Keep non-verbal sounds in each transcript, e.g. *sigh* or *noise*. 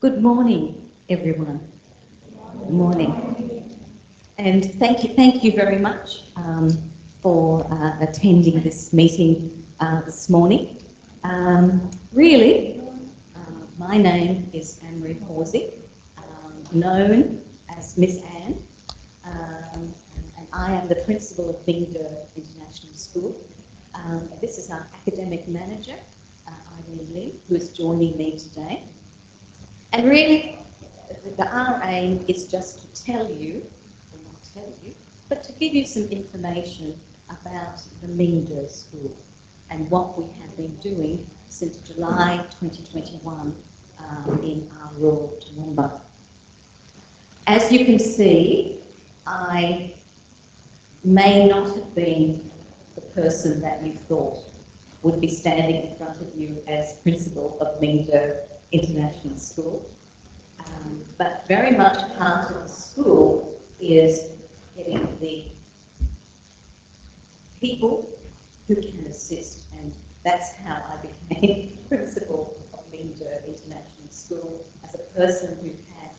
Good morning, everyone. Good morning. And thank you, thank you very much um, for uh, attending this meeting uh, this morning. Um, really, uh, my name is Anne-Marie Horsey, um, known as Miss Anne, um, and I am the principal of Mingda International School. Um, this is our academic manager, uh, Eileen Lim, who is joining me today. And really, the, our aim is just to tell you, or not tell you, but to give you some information about the Mingda School and what we have been doing since July 2021 um, in our rural Toowoomba. As you can see, I may not have been the person that you thought would be standing in front of you as principal of Mingda International School. Um, but very much part of the school is getting the people who can assist and that's how I became *laughs* principal of Mingda International School as a person who had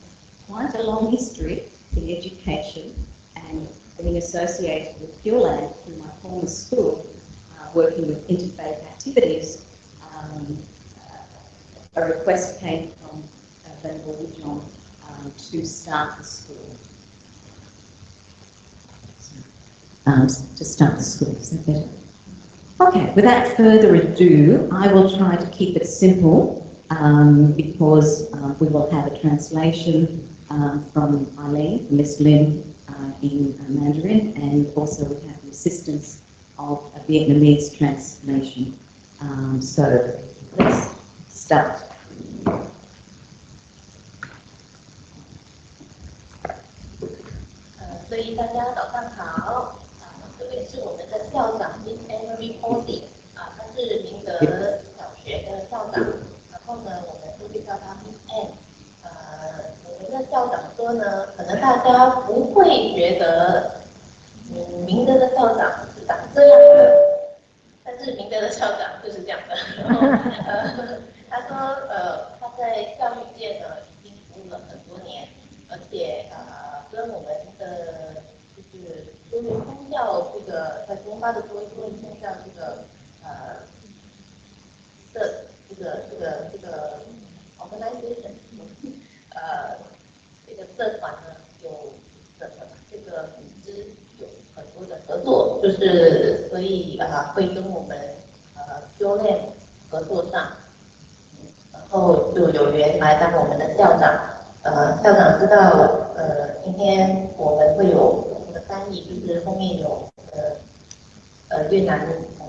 quite a long history in education and being associated with Pure Land through my former school, uh, working with interfaith activities. Um, a request came from uh, Woodjon um, to start the school. Um, to start the school, is that better? Okay, without further ado, I will try to keep it simple um, because uh, we will have a translation um, from Eileen, Miss Lim, uh, in uh, Mandarin, and also we have the assistance of a Vietnamese translation. Um, so let's start. 呃，所以大家早上好，啊，这位是我们的校长 Miss Emily Posey，啊，她是明德小学的校长，然后呢，我们就会叫她 Miss Anne。呃，我们的校长说呢，可能大家不会觉得，嗯，明德的校长是长这样的，但是明德的校长就是这样的。*laughs* 然后，呃，他说，在教育界呢已经服务了很多年，而且呃，跟我们的就是就是宗教这个在中巴的多宗教这个呃的这个这个这个 organization，呃，这个社团呢有的这个组织有很多的合作，就是所以啊会跟我们呃 j o l a n 合作上。然后就有缘来当我们的校长。呃，校长知道，呃，今天我们会有我们的翻译，就是后面有呃呃越南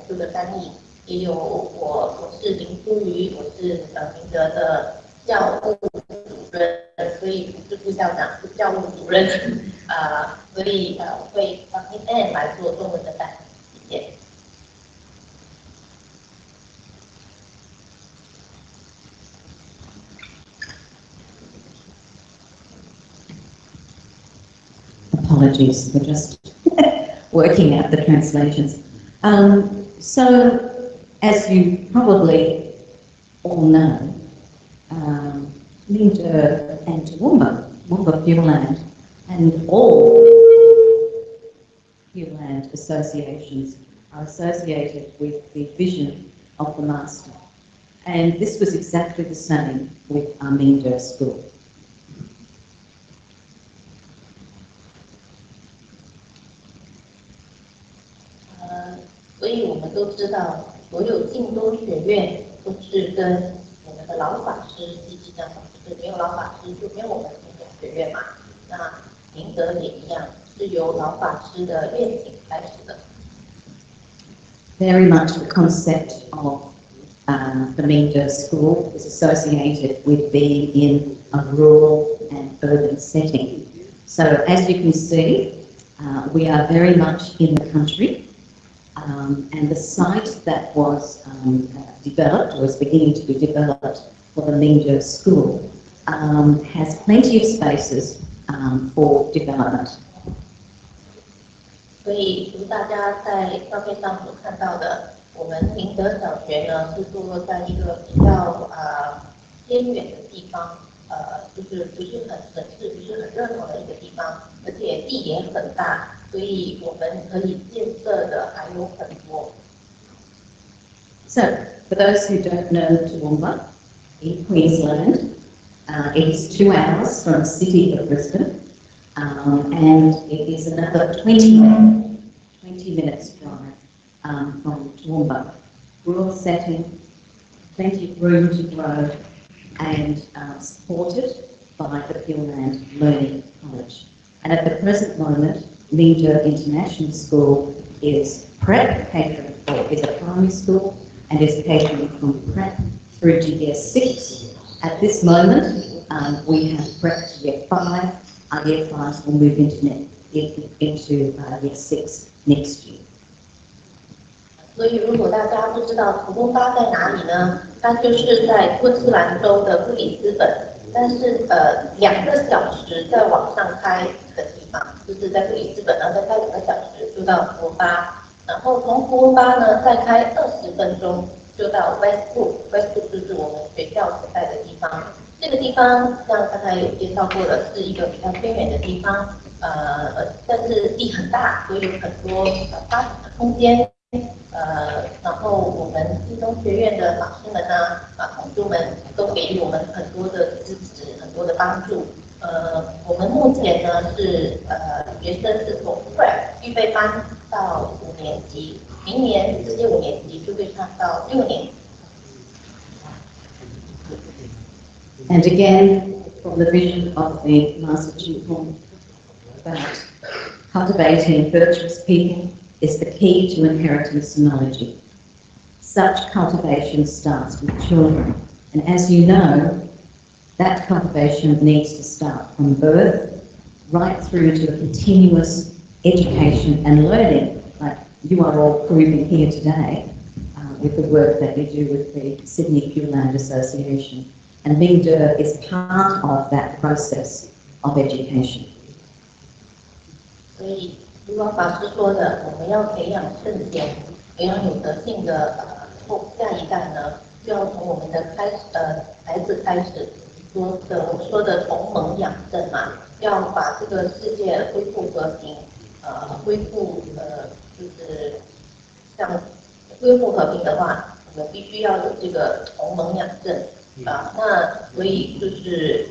这个翻译，也有我，我是林淑瑜，我是呃明德的教务主任，所以不是副校长，是教务主任，*laughs* 啊，所以呃会 We're just *laughs* working out the translations. Um, so, as you probably all know, um, and Toowoomba, Toowoomba Pure Land, and all Pure Land associations are associated with the vision of the Master. And this was exactly the same with Arminda School. Very much the concept of uh, the Mingda school is associated with being in a rural and urban setting. So as you can see, uh, we are very much in the country. Um, and the site that was um, developed, was beginning to be developed for the Mingda School, um, has plenty of spaces um, for development. 所以，如大家在照片上所看到的，我们宁德小学呢是坐落在一个比较啊、呃、偏远的地方。呃，就是不是很省事、不是很热闹的一个地方，而且地也很大，所以我们可以建设的还有很多。 So, for those who don't know Toowoomba, in Queensland, uh, it is two hours from the city of Brisbane, um, and it is another 20 minutes, 20 minutes drive um, from Toowoomba. Rural setting, plenty of room to grow, and uh, supported by the Gilland Learning College. And at the present moment, Mingda International School is prep is a primary school and is catering from prep through to year six. At this moment, um, we have prep to year five. Our year fives will move into, into uh, year six next year. 所以，如果大家不知道土东巴在哪里呢？它就是在昆士兰州的布里斯本，但是呃，两个小时再往上开的地方，就是在布里斯本，然后再开两个小时就到图巴，然后从图巴呢再开二十分钟就到 Westwood，Westwood 就是我们学校所在的地方。这个地方像刚才有介绍过的，是一个比较偏远的地方，呃，但是地很大，所以有很多发展的空间。呃，然后我们一中学院的老师们呢，啊，同学们都给予我们很多的支持，很多的帮助。呃，我们目前呢是呃学生是从预备班到五年级，明年直接五年级就会上到六年。And again, from the vision of the Master Chukung about cultivating virtuous people is the key to inheritance knowledge. Such cultivation starts with children. And as you know, that cultivation needs to start from birth right through to a continuous education and learning, like you are all proving here today uh, with the work that you do with the Sydney Pure Land Association. And Mingda is part of that process of education. 所以，如果法师说的，我们要培养圣贤，培养有德性的后下一代呢，就要从我们的开始呃孩子开始说的，我说的同盟养正嘛，要把这个世界恢复和平，呃，恢复呃就是像恢复和平的话，我们必须要有这个同盟养正啊、那所以就是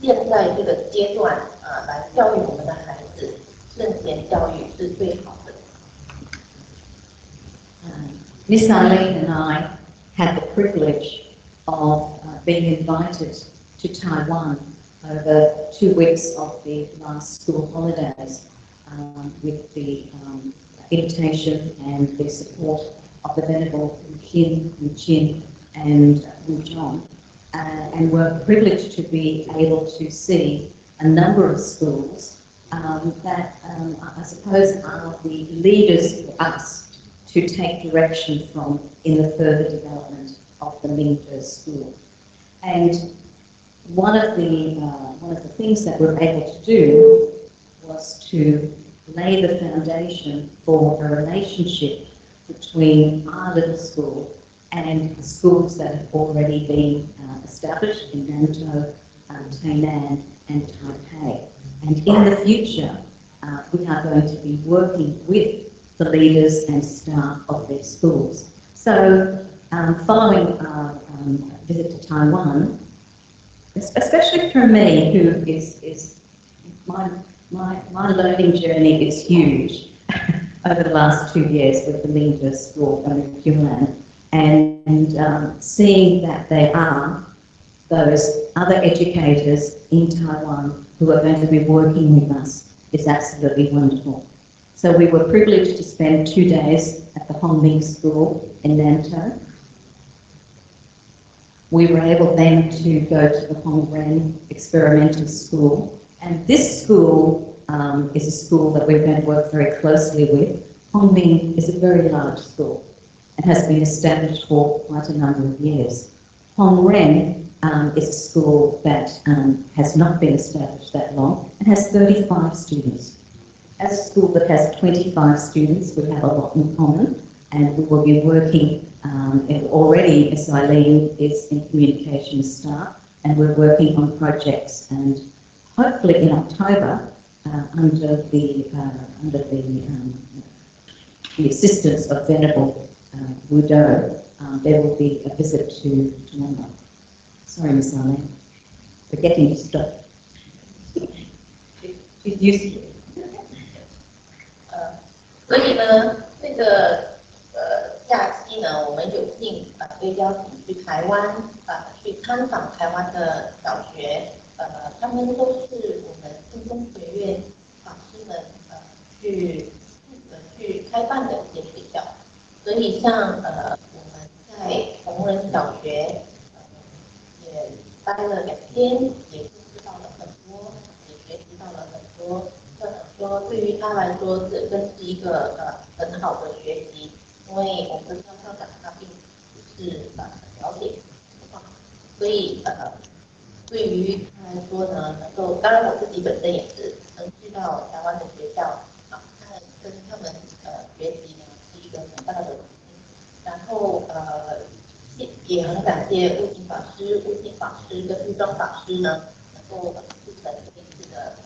现在这个阶段啊、来教育我们的孩子。圣贤教育是最好的。 Um, Miss Eileen and I had the privilege of uh, being invited to Taiwan over two weeks of the last school holidays um, with the um, invitation and the support of the Venerable Kin, Chin and Wu John. Uh, and were privileged to be able to see a number of schools um, that um, I suppose are the leaders for us to take direction from in the further development of the Mingda school. And one of the uh, one of the things that we're able to do was to lay the foundation for a relationship between our little school and the schools that have already been uh, established in Nantou, um, Tainan and Taipei. And in the future, uh, we are going to be working with the leaders and staff of their schools. So, um, following our um, visit to Taiwan, especially for me, who is, is my, my, my learning journey is huge *laughs* over the last two years with the Mingda School and Human, and um, seeing that they are those other educators in Taiwan who are going to be working with us is absolutely wonderful. So we were privileged to spend two days at the Hongming School in Nantou. We were able then to go to the Hong Ren Experimental School. And this school um, is a school that we're going to work very closely with. Hongming is a very large school and has been established for quite a number of years. Hong Ren um, is a school that um, has not been established that long and has 35 students. As a school that has 25 students, we have a lot in common and we will be working um, already Miss Eileen is in communication staff and we're working on projects and hopefully in October, uh, under the uh, under the um, the assistance of Venerable uh, Wudo, um, there will be a visit to Toowoomba. Sorry, Miss Arlene, for getting you stopped. She's used to it. 呃，所以呢，这个呃假期呢，我们有幸啊被邀请去台湾啊去参访台湾的小学，呃，他们都是我们新中学院老师们呃去呃去开办的一些学校，所以像呃我们在同仁小学，待了两天，也知道了很多，也学习到了很多。我想说，对于他来说，这真是一个呃很好的学习，因为我们的校校长他并不是呃很了解，所以呃对于他来说呢，能够当然我自己本身也是能去到台湾的学校啊，那跟他们呃学习呢是一个很大的，然后呃也很感谢悟净法师、悟净法师跟玉庄法师呢，能够促成这次的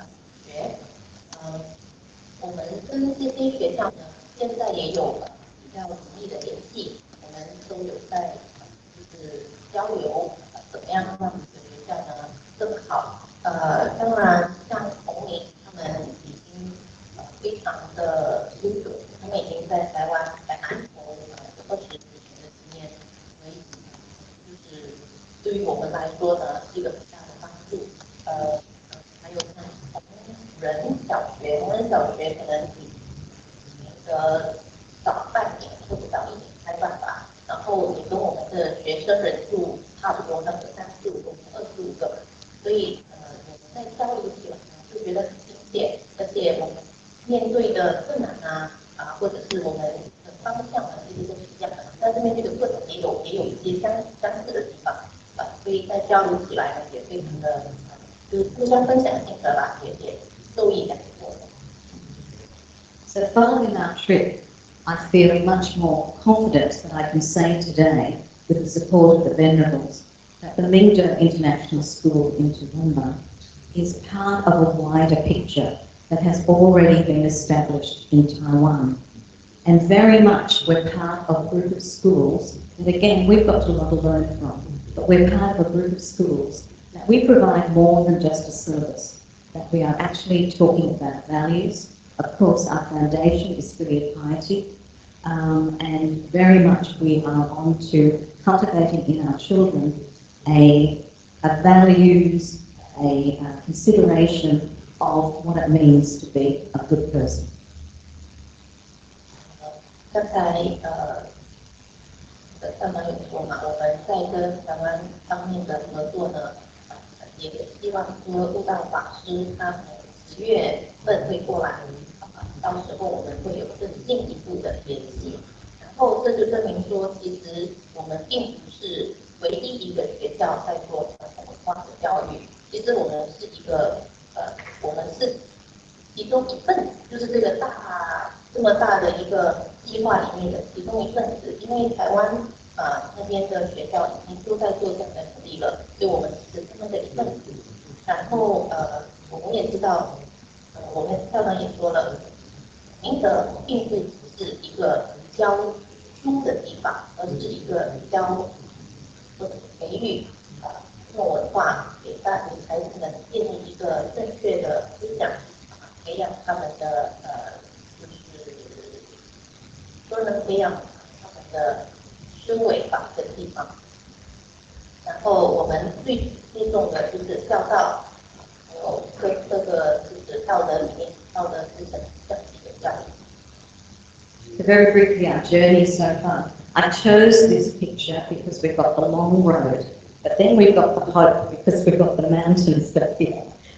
学。嗯，我们跟这些学校呢，现在也有比较紧密的联系，我们都有在就是交流，怎么样让这个学校呢更好。呃，当然像红明他们已经呃非常的优秀，他们已经在台湾在南投呃有二十几年的经验，所以就是对于我们来说呢是一个很大的帮助。呃，还有像红人小学，红人小学可能比那个早半年或者早一年开办吧，然后也跟我们的学生人数差不多，那个三十五个、二十五个，所以呃我们在教育起来呢就觉得很亲切，而且我们面对的困难啊啊或者是我们的方向呢其实都是一样的，但是面对的困难也有也有一些相相似的地方啊，所以在交流起来呢也非常的呃就是互相分享心得啦，也也受益良多。 So following our trip, I feel much more confident that I can say today, with the support of the Venerables, that the Mingda International School in Toowoomba is part of a wider picture that has already been established in Taiwan. And very much we're part of a group of schools, and again, we've got a lot to learn from, but we're part of a group of schools that we provide more than just a service, that we are actually talking about values, of course, our foundation is Spirit of Piety, um, and very much we are on to cultivating in our children a, a values, a, uh consideration of what it means to be a good person. 刚才呃， 呃刚刚有说嘛，我们在跟台湾方面的合作呢，呃也希望说悟道法师他十月份会过来，呃到时候我们会有更进一步的联系。然后这就证明说，其实我们并不是唯一一个学校在做传统文化的教育，其实我们是一个呃，我们是其中一份，就是这个大这么大的一个计划里面的其中一份子。因为台湾呃、那边的学校已经都在做这样的努力了，所以我们是他们的一份子。然后呃，我们也知道，呃，我们校长也说了，明德并不只是一个教书的地方，而是一个教或者培育啊中国文化，给大给孩子们建立一个正确的思想，培养他们的呃，就是都能培养他们的思维吧的地方。然后我们最注重的就是孝道，还有各各个就是道德里面道德思想这样的一个教育。 So very briefly, our journey so far. I chose this picture because we've got the long road, but then we've got the hope because we've got the mountains that we,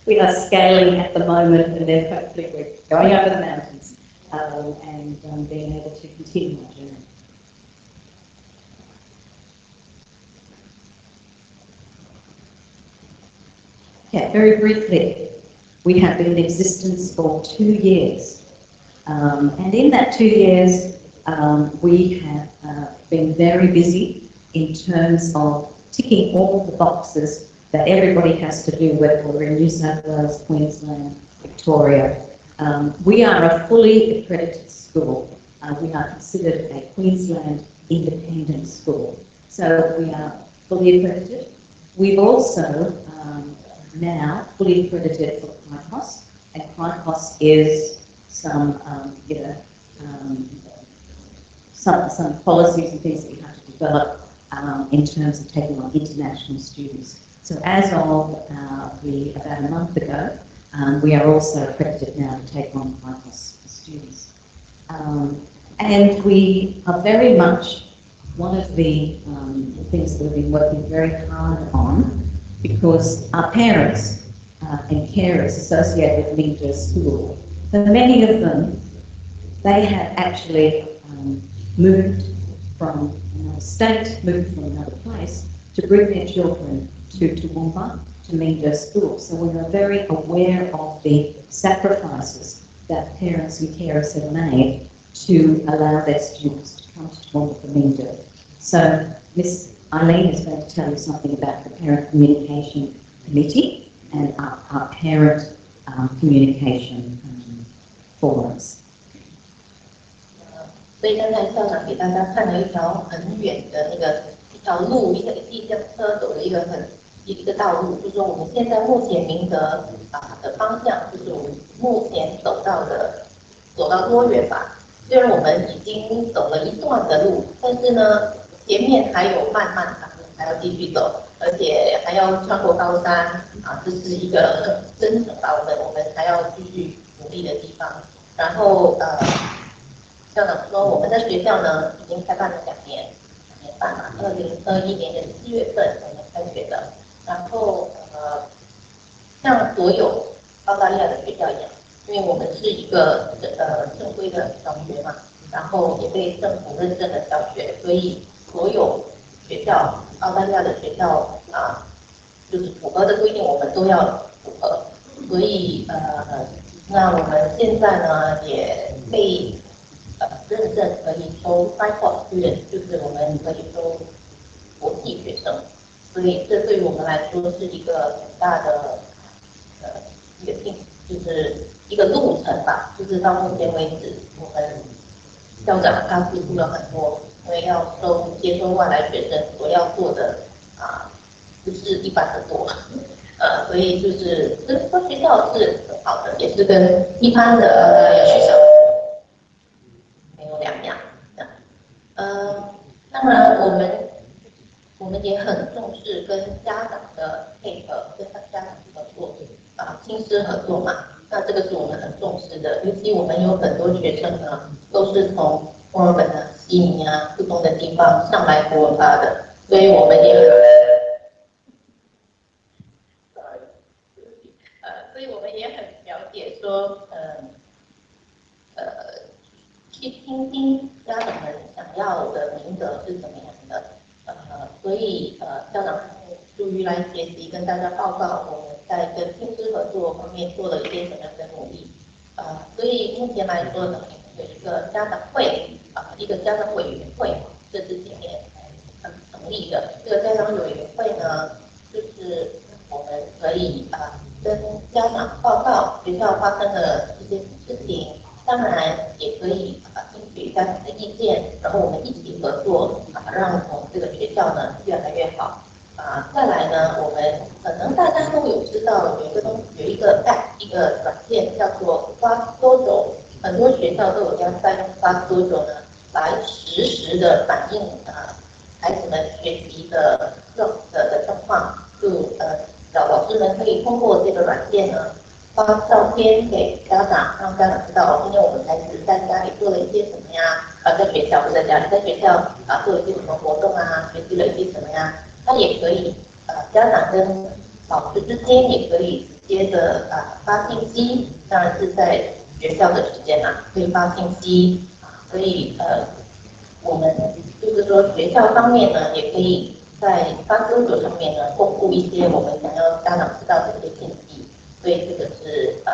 we are scaling at the moment, and then hopefully we're going over the mountains um, and um, being able to continue our journey. Okay, very briefly, we have been in existence for two years. Um, and in that two years, um, we have uh, been very busy in terms of ticking all the boxes that everybody has to do, whether we're in New South Wales, Queensland, Victoria. Um, we are a fully accredited school. Uh, we are considered a Queensland independent school. So we are fully accredited. We've also um, now fully accredited for CRICOS, and CRICOS is some, um, you know, um, some, some policies and things that you have to develop um, in terms of taking on international students. So as of uh, the, about a month ago, um, we are also accredited now to take on CRICOS students. Um, and we are very much one of the, um, things that we've been working very hard on because our parents uh, and carers associated with Mingda School, for many of them, they had actually um, moved from another state, moved from another place to bring their children to Toowoomba, to Mingda School. So we are very aware of the sacrifices that parents and carers have made to allow their students to come to Toowoomba for Mingda. So Miss Eileen is going to tell you something about the Parent Communication Committee and our, our parent um, communication um, forums. 所以刚才校长给大家看了一条很远的那个一条路，一个一辆车走的一个很 一个道路，就是说我们现在目前明德啊的方向，就是我们目前走到的走到多远吧？虽然我们已经走了一段的路，但是呢，前面还有漫漫长路还要继续走，而且还要穿过高山啊，这是一个真正的我们我们还要继续努力的地方。然后呃。校长说，我们的学校呢已经开办了两年，两年半了。二零二一年的四月份我们开学的。然后呃，像所有澳大利亚的学校一样，因为我们是一个呃正规的小学嘛，然后也被政府认证的小学，所以所有学校澳大利亚的学校啊，就是符合的规定，我们都要符合。所以呃，那我们现在呢也被。认证可以收 f i c o 学员，就是我们可以收国际学生，所以这对于我们来说是一个很大的呃一个进，就是一个路程吧。就是到目前为止，我们校长他付出了很多，因为要收接收外来学生所要做的啊，不是一般的多，*laughs* 呃，所以就是跟学校是很好的，也是跟一般的呃学校没有。两样，呃，当然我们我们也很重视跟家长的配合，跟家长的合作啊，亲师合作嘛。那这个是我们很重视的，尤其我们有很多学生呢，都是从墨尔本啊、悉尼啊不同的地方上来博尔巴的，所以我们也很，呃，所以我们也很了解说，呃，呃。去听听家长们想要的名额是怎么样的，呃，所以呃，校长出于来学习，跟大家报告我们在跟亲师合作方面做了一些什么样的努力，呃，所以目前来说呢，有一个家长会啊，一个家长委员会，这是今年成立的。这个家长委员会呢，就是我们可以啊，跟家长报告学校发生的一些事情。当然也可以啊，听取家长的意见，然后我们一起合作啊，让我们这个学校呢越来越好啊。再来呢，我们可能大家都有知道有一个东有一个 app 一个软件叫做 Fast Dojo，很多学校都有在用 Fast Dojo 呢，来实时的反映啊孩子们学习的状的的状况，就呃老老师们可以通过这个软件呢。发照片给家长，让家长知道今天我们孩子在家里做了一些什么呀？啊，在学校不在家里，在学校啊做了一些什么活动啊？学习了一些什么呀？他也可以，呃，家长跟老师之间也可以直接的啊发信息，当然是在学校的时间啊，可以发信息啊，所以呃，我们就是说学校方面呢，也可以在发搜索上面呢，公布一些我们想要家长知道的一些信息。所以这个是呃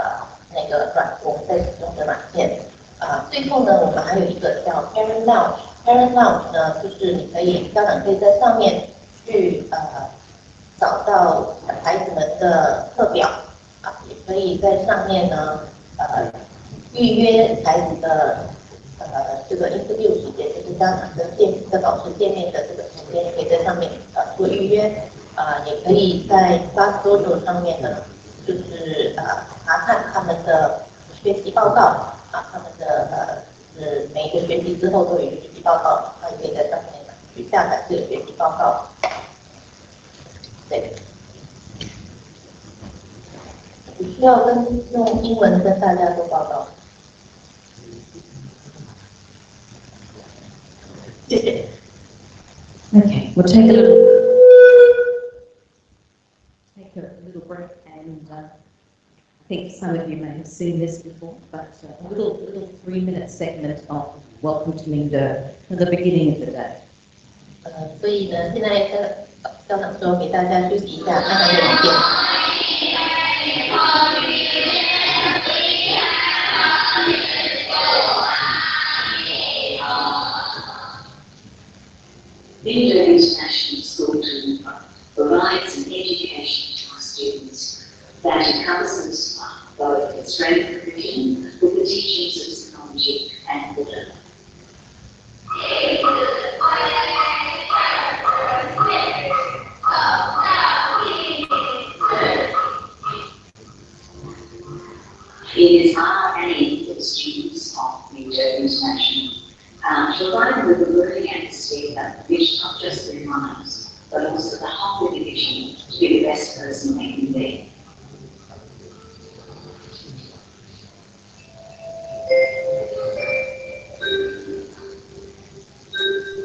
那个软我们在使用的软件。啊。最后呢，我们还有一个叫 Parent Lounge，Parent Lounge 呢，就是你可以家长可以在上面去呃找到孩子们的课表。啊，也可以在上面呢，呃，预约孩子的呃这个 interview 时间，就是家长跟见跟老师见面的这个时间，可以在上面呃做预约。啊，也可以在 Class Dojo 上面呢，就是呃查看他们的学习报告啊，他们的呃是每一个学期之后都有一个学习报告，他也可以在上面去下载这个学习报告。对，你需要跟用英文跟大家做报告。谢谢。Okay, we'll take a little, take a little break and uh, I think some of you may have seen this before, but uh, a little, little three-minute segment of Welcome to Mingda at the beginning of the day. 呃，所以呢，现在呃，校长说给大家休息一下，看看有几点。Mingda International School to provides an education to students that encompasses both the strength provision with the teachings of psychology and Buddha. It is our aim for the students of Mingda International um, to provide with a learning atmosphere which not just their minds, but also the whole individual to be the best person they can be. Thank you.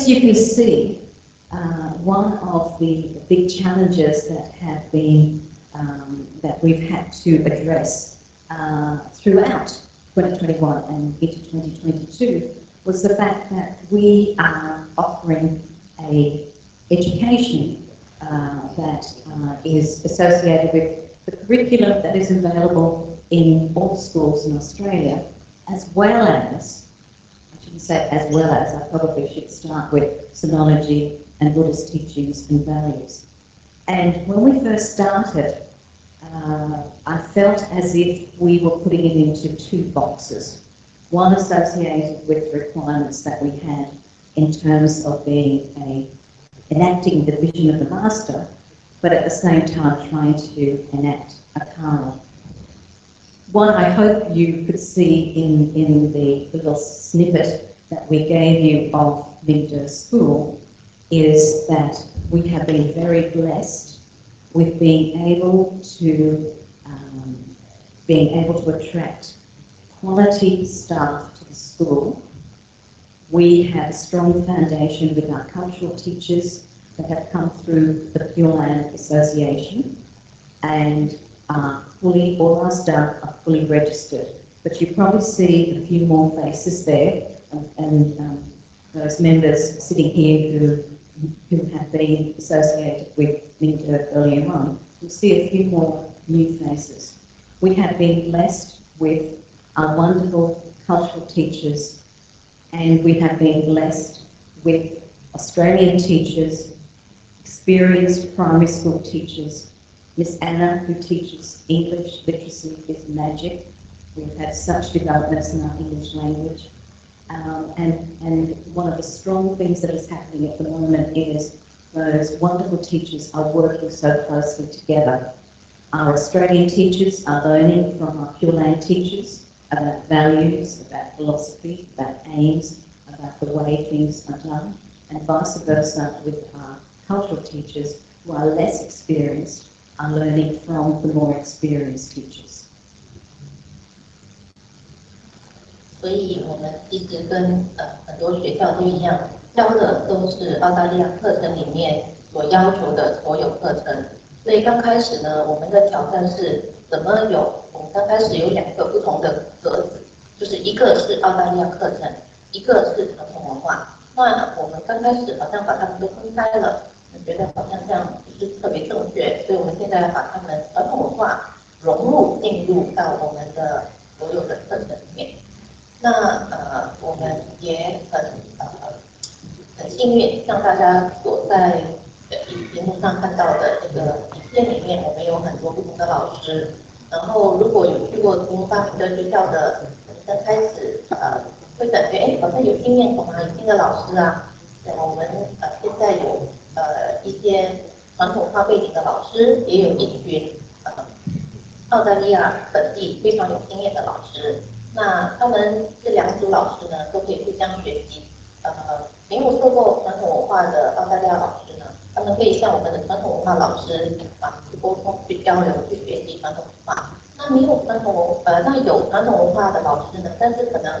As you can see, uh, one of the big challenges that have been um, that we've had to address uh, throughout 2021 and into 2022 was the fact that we are offering a education uh, that uh, is associated with the curriculum that is available in all schools in Australia, as well as, I shouldn't say as well as, I probably should start with Sinology and Buddhist teachings and values. And when we first started, uh, I felt as if we were putting it into two boxes. One associated with requirements that we had in terms of being a enacting the vision of the master, but at the same time trying to enact a karma. One I hope you could see in, in the little snippet that we gave you of Mingde School is that we have been very blessed with being able to um, being able to attract quality staff to the school. We have a strong foundation with our cultural teachers that have come through the Pure Land Association and are fully, all our staff are fully registered. But you probably see a few more faces there and, and um, those members sitting here who, who have been associated with Minter earlier on. You'll see a few more new faces. We have been blessed with our wonderful cultural teachers and we have been blessed with Australian teachers, experienced primary school teachers. Miss Anna, who teaches English literacy, is magic. We've had such developments in our English language. Um, and, and one of the strong things that is happening at the moment is those wonderful teachers are working so closely together. Our Australian teachers are learning from our Pure Land teachers about values, about philosophy, about aims, about the way things are done, and vice versa with our cultural teachers who are less experienced learning from the more experienced teachers. 所以我们一直跟呃很多学校都一样，教的都是澳大利亚课程里面所要求的所有课程。所以刚开始呢，我们的挑战是怎么有？我们刚开始有两个不同的格子，就是一个是澳大利亚课程，一个是传统文化。那我们刚开始好像把它们都分开了，觉得好像这样不是特别正确，所以我们现在把它们传统文化融入进入到我们的所有的课程里面。那呃，我们也很呃很幸运，像大家所在荧幕上看到的这个影片里面，我们有很多不同的老师。然后如果有去过东方明德学校的，刚开始呃会感觉哎，好像有经验从哪里新的老师啊。我们呃现在有呃一些传统文化背景的老师，也有一群呃澳大利亚本地非常有经验的老师。那他们这两组老师呢，都可以互相学习。呃，没有受过传统文化的澳大利亚老师呢，他们可以向我们的传统文化老师啊去沟通、去交流、去学习传统文化。那没有传统文呃，那有传统文化的老师呢，但是可能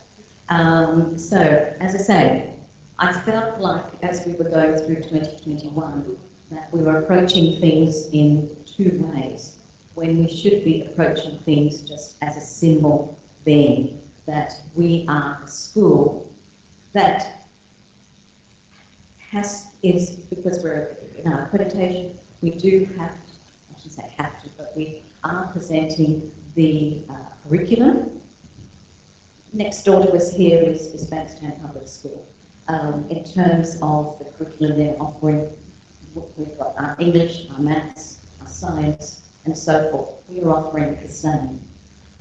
Um, so, as I say, I felt like as we were going through 2021 that we were approaching things in two ways, when we should be approaching things just as a symbol being that we are a school that has, is, because we're in our accreditation, we do have, I shouldn't say have to, but we are presenting the uh, curriculum. Next door to us here is, is Bankstown Public School. Um, in terms of the curriculum they're offering, we've got our English, our maths, our science, and so forth. We are offering the same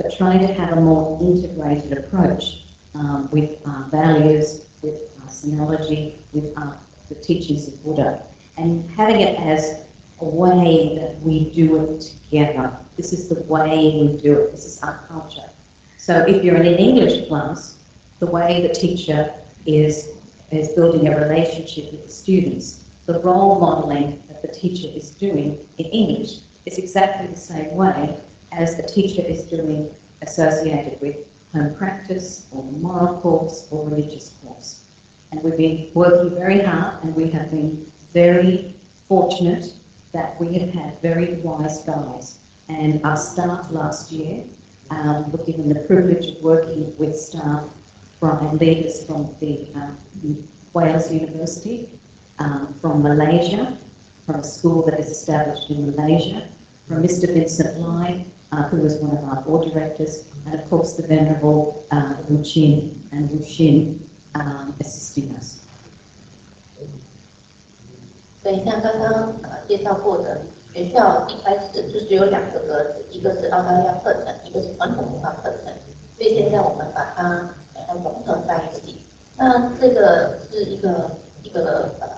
but trying to have a more integrated approach um, with our values, with our sinology, with our, the teachings of Buddha, and having it as a way that we do it together. This is the way we do it. This is our culture. So if you're in an English class, the way the teacher is is building a relationship with the students the role modelling that the teacher is doing in English is exactly the same way as the teacher is doing associated with home practice or moral course or religious course. And we've been working very hard and we have been very fortunate that we have had very wise guys. And our staff last year um, were given the privilege of working with staff from and leaders from the um, Wales University, um, from Malaysia, from a school that is established in Malaysia, from Mr. Vincent Lai, uh, who was one of our board directors, and of course the Venerable uh, Wu Chin and Wu Xin um, assisting us. 所以像刚刚呃介绍过的， 学校一开始就只有两个格子，一个是澳大利亚课程，一个是传统文化课程。所以现在我们把它把它融合在一起。那这个是一个一个呃，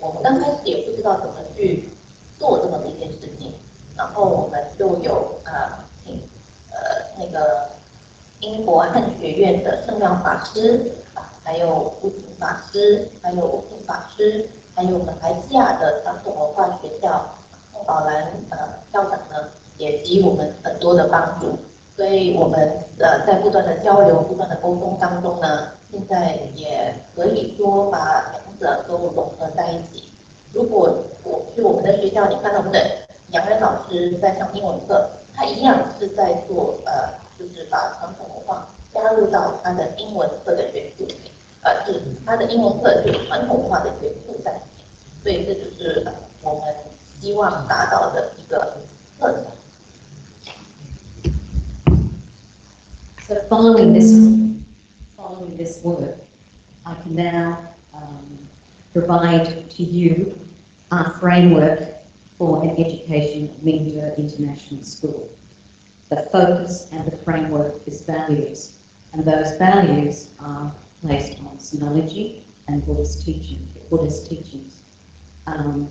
我们刚开始也不知道怎么去做这么一件事情，然后我们就有啊请呃那个英国汉学院的圣亮法师，还有吴景法师，还有吴敬法师。还有马来西亚的传统文化学校孟宝兰呃校长呢，也给予我们很多的帮助，所以我们呃在不断的交流、不断的沟通当中呢，现在也可以说把两者都融合在一起。如果我去我们的学校，你看到我们的杨仁老师在上英文课，他一样是在做呃，就是把传统文化加入到他的英文课的元素里面。呃，是他的英文课就传统文化的元素在里面，所以这就是我们希望达到的一个特点。So following this, following this work, I can now um, provide to you our framework for an education at Mingde International School. The focus and the framework is values, and those values are placed on Sinology and Buddhist teaching, Buddhist teachings. Um,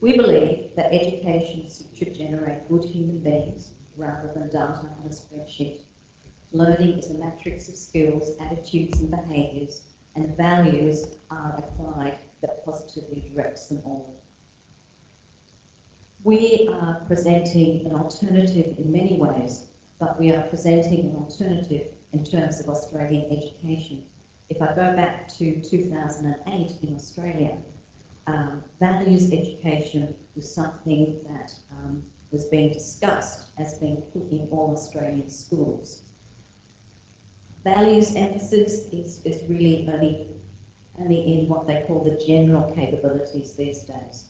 we believe that education should generate good human beings rather than data on a spreadsheet. Learning is a matrix of skills, attitudes and behaviours, and values are applied that positively directs them all. We are presenting an alternative in many ways, but we are presenting an alternative in terms of Australian education if I go back to 2008 in Australia, um, values education was something that um, was being discussed as being put in all Australian schools. Values emphasis is, is really only, only in what they call the general capabilities these days.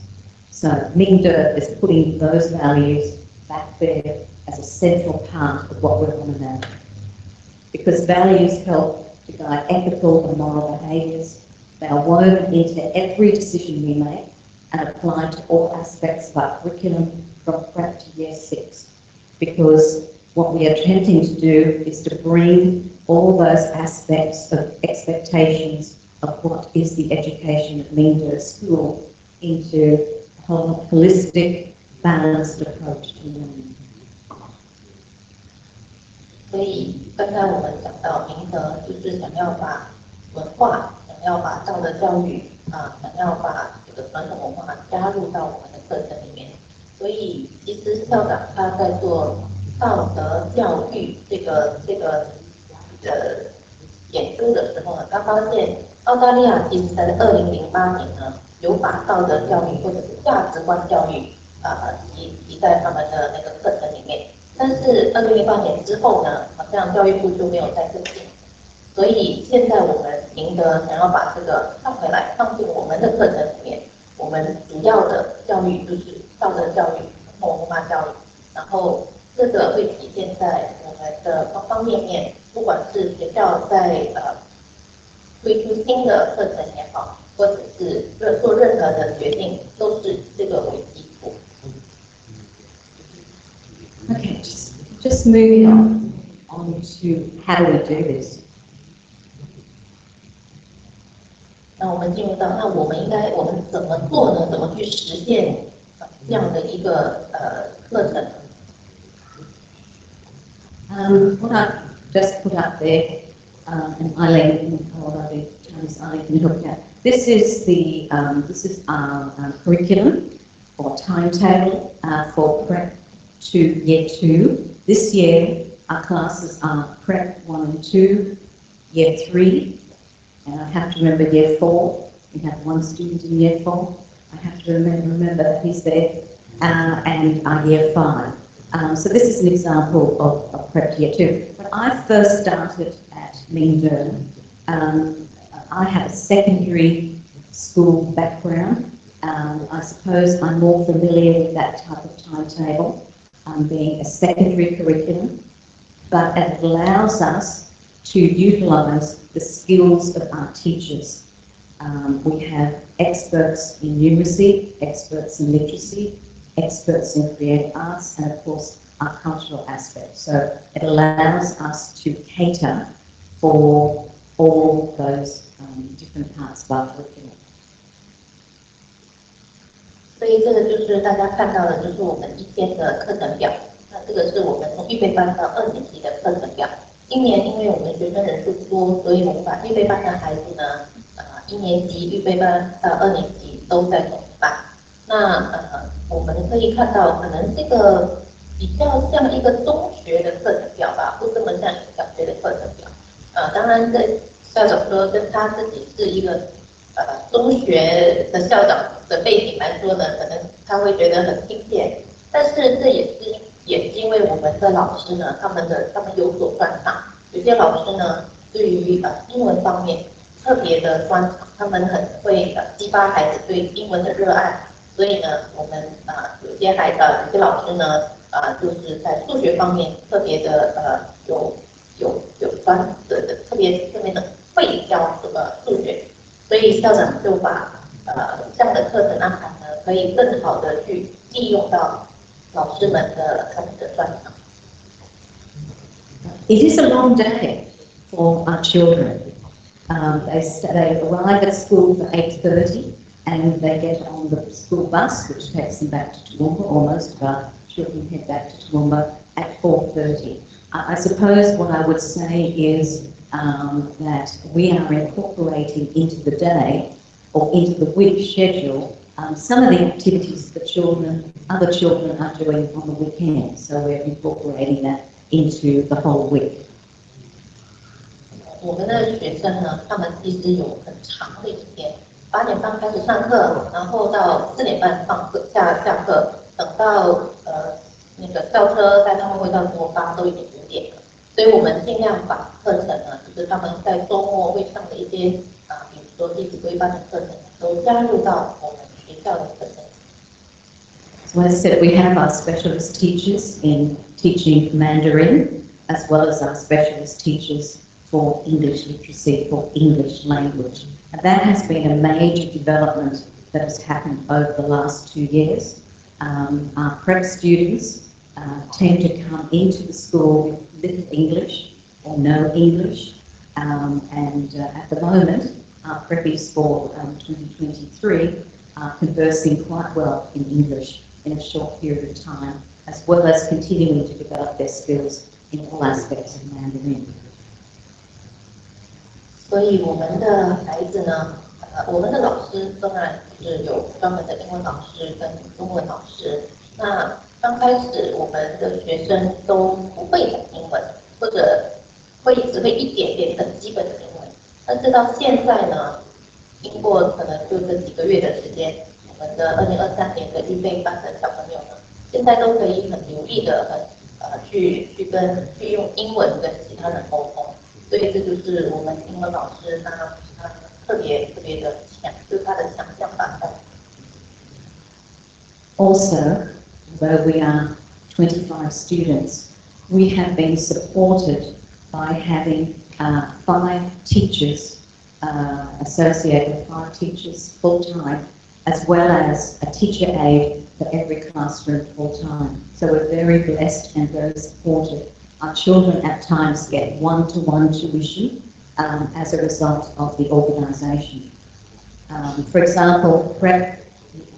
So Mingde is putting those values back there as a central part of what we're on about. Because values help to guide ethical and moral behaviours. They are woven into every decision we make and applied to all aspects of our curriculum from prep to year six. Because what we are attempting to do is to bring all those aspects of expectations of what is the education at Mingda School into a holistic, balanced approach to learning. 所以刚才我们讲到明德，就是想要把文化， 要把道德教育啊，想要把这个传统文化加入到我们的课程里面。所以其实校长他在做道德教育这个这个呃研究的时候呢，他发现澳大利亚其实在二零零八年呢，有把道德教育或者是价值观教育啊提提在他们的那个课程里面。但是二零零八年之后呢，好像教育部就没有再跟进，所以现在我们赢得想要把这个放回来放进我们的课程里面。我们主要的教育就是道德教育、文化教育，然后这个会体现在我们的方方面面，不管是学校在呃推出新的课程也好，或者是做做任何的决定，都是这个为基础。Okay, just, just moving on, on to how we do this? 那我们进入到，那我们应该我们怎么做呢？怎么去实现这样的一个呃课程？Um, what I just put up there, um, and Eileen will probably Chinese I can help you out. This is the, um, this is our um, curriculum or timetable uh, for prep to year two. This year, our classes are prep one and two, year three, and I have to remember year four. We have one student in year four. I have to remember, remember that he's there, uh, and our year five. Um, so this is an example of, of prep year two. When I first started at Mingdon, um, I have a secondary school background. Um, I suppose I'm more familiar with that type of timetable, um, being a secondary curriculum, but it allows us to utilise the skills of our teachers. Um, we have experts in numeracy, experts in literacy, experts in creative arts, and of course our cultural aspect. So it allows us to cater for all those um, different parts of our curriculum. 所以这个就是大家看到的，就是我们一天的课程表。那这个是我们从预备班到二年级的课程表。 今年因为我们学生人数多，所以我们把预备班的孩子呢，呃，一年级预备班到二年级都在同一班。那呃，我们可以看到，可能这个比较像一个中学的课程表吧，不这么像小学的课程表。呃，当然，这校长说跟他自己是一个呃中学的校长的背景来说呢，可能他会觉得很亲切。但是这也是们的老师呢，他们的他们有所专长，有些老师呢对于呃英文方面特别的专长，他们很会呃激发孩子对英文的热爱。所以呢，我们啊有些孩子，有些老师呢啊就是在数学方面特别的呃有。有有关的的特别特别的会教这个数学，所以校长就把呃这样的课程安排呢，可以更好的去利用到老师们的他们的专长。It is a long day for our children. Um, they, they arrive at school for 8.30 and they get on the school bus, which takes them back to Toowoomba, or most of our children head back to Toowoomba at 4.30. I suppose what I would say is um, that we are incorporating into the day or into the week schedule um, some of the activities that children, other children are doing on the weekend. So we're incorporating that into the whole week. 我们的学生呢，他们其实有很长的一天，八点半开始上课，然后到四点半放课下下课，等到呃那个校车带他们回到国发都已经五点了，所以我们尽量把课程呢，就是他们在周末会上的一些啊，比如说弟子规班的课程，都加入到我们学校的课程。So as I said, we have our specialist teachers in teaching Mandarin, as well as our specialist teachers for English literacy, for English language. And that has been a major development that has happened over the last two years. Um, our prep students uh, tend to come into the school with little English or no English. Um, and uh, at the moment, our preppies for um, 2023 are conversing quite well in English in a short period of time, as well as continuing to develop their skills in all aspects of Mandarin. 所以我们的孩子呢，呃，我们的老师当然是有专门的英文老师跟中文老师。那刚开始我们的学生都不会讲英文，或者会只会一点点很基本的英文。但是到现在呢，经过可能就这几个月的时间，我们的二零二三年的预备班的小朋友呢，现在都可以很流利的很呃去去跟去用英文跟其他人沟通。所以这就是我们英文老师他他特别特别的强，就是他的强项吧。Also. Where we are 25 students, we have been supported by having uh, five teachers uh, associated, five teachers full-time, as well as a teacher aide for every classroom full-time. So we're very blessed and very supported. Our children at times get one-to-one -one tuition um, as a result of the organisation. Um, for example, Prep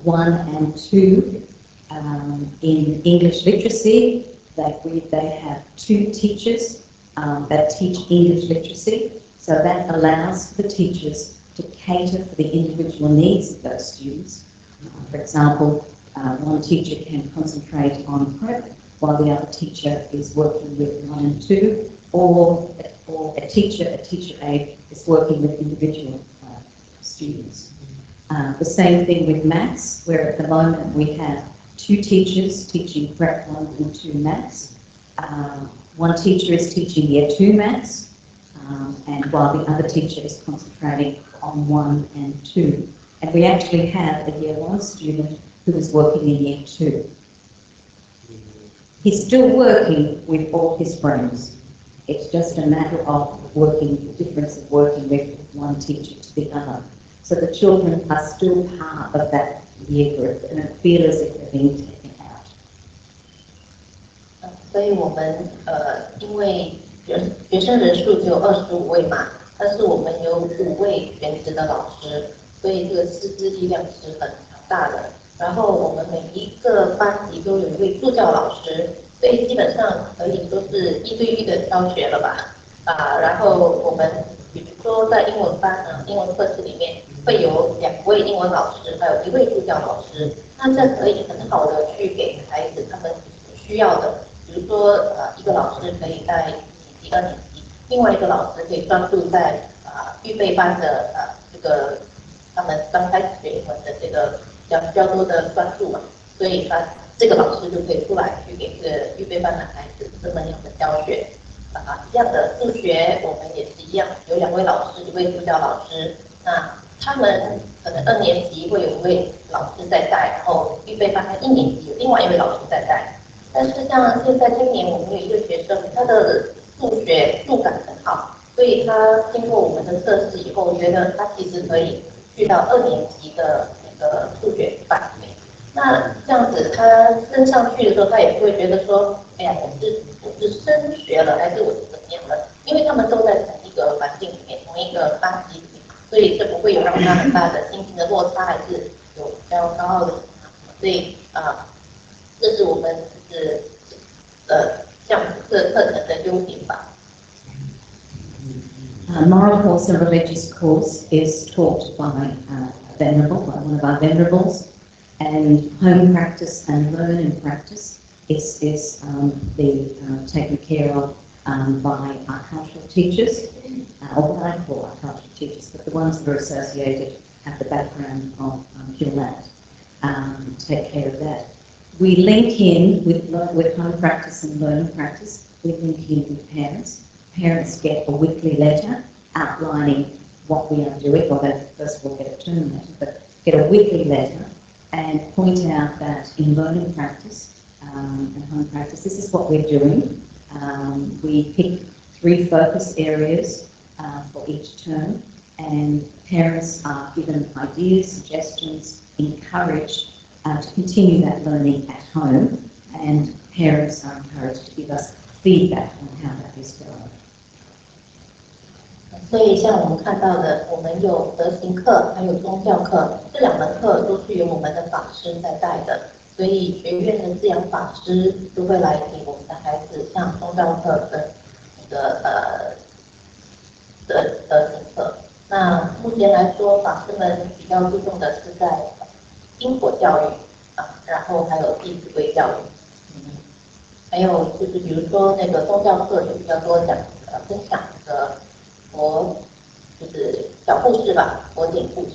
1 and 2 um, in English literacy, that we, they have two teachers um, that teach English literacy. So that allows the teachers to cater for the individual needs of those students. Uh, for example, uh, one teacher can concentrate on prep while the other teacher is working with one and two, or, or a teacher, a teacher aide is working with individual uh, students. Uh, the same thing with maths, where at the moment we have two teachers teaching prep one and two maths. Uh, one teacher is teaching year two maths, um, and while the other teacher is concentrating on one and two. And we actually have a year one student who is working in year two. He's still working with all his friends. It's just a matter of working, the difference of working with one teacher to the other. So the children are still part of that year group and it feels as if they're being taken out. 所以我们呃，因为学学生人数只有二十五位嘛，但是我们有五位全职的老师，所以这个师资力量是很强大的。 然后我们每一个班级都有一位助教老师，所以基本上可以说是一对一的教学了吧？啊，然后我们比如说在英文班呢，英文课室里面会有两位英文老师，还有一位助教老师，那这可以很好的去给孩子他们需要的。比如说，呃，一个老师可以在几个年级，另外一个老师可以专注在啊预备班的呃这个他们刚开始学英文的这个比较比较多的关注嘛，所以他这个老师就可以出来去给这个预备班的孩子这么样的教学啊。一样的数学我们也是一样，有两位老师，一位助教老师，那他们可能二年级会有一位老师在带，然后预备班的一年级有另外一位老师在带。但是像现在今年我们有一个学生，他的数学数感很好，所以他经过我们的测试以后，觉得他其实可以去到二年级的那个数学班里面。那这样子他升上去的时候，他也不会觉得说，哎呀，我是我是升学了，还是我是怎么样了？因为他们都在同一个环境里面，同一个班级里面，所以这不会有让他很大的心情的落差，还是有比较高傲的。所以啊，这是我们。是呃，像这课程的优点吧。Uh, moral course and religious course is taught by uh, venerable, one of our venerables, and home practice and learn and practice is, is um, the, uh, taken care of um, by our cultural teachers, uh, or what I call our cultural teachers, but the ones that are associated at the background of um, um, take care of that. We link in with, with home practice and learning practice. We link in with parents. Parents get a weekly letter outlining what we are doing, or they first of all get a term letter, but get a weekly letter and point out that in learning practice um, and home practice, this is what we're doing. Um, we pick three focus areas uh, for each term, and parents are given ideas, suggestions, encouraged uh, to continue that learning at home, and parents are encouraged to give us feedback on how that is going. 所以，像我们看到的，我们有德行课，还有宗教课，这两门课都是由我们的法师在带的。所以，学院的滋养法师都会来给我们的孩子上宗教课跟那个呃德德行课。那目前来说，法师们比较注重的是在因果教育啊，然后还有弟子规教育，嗯，还有就是比如说那个宗教课就比较多讲呃分享的佛就是小故事吧，佛典故事，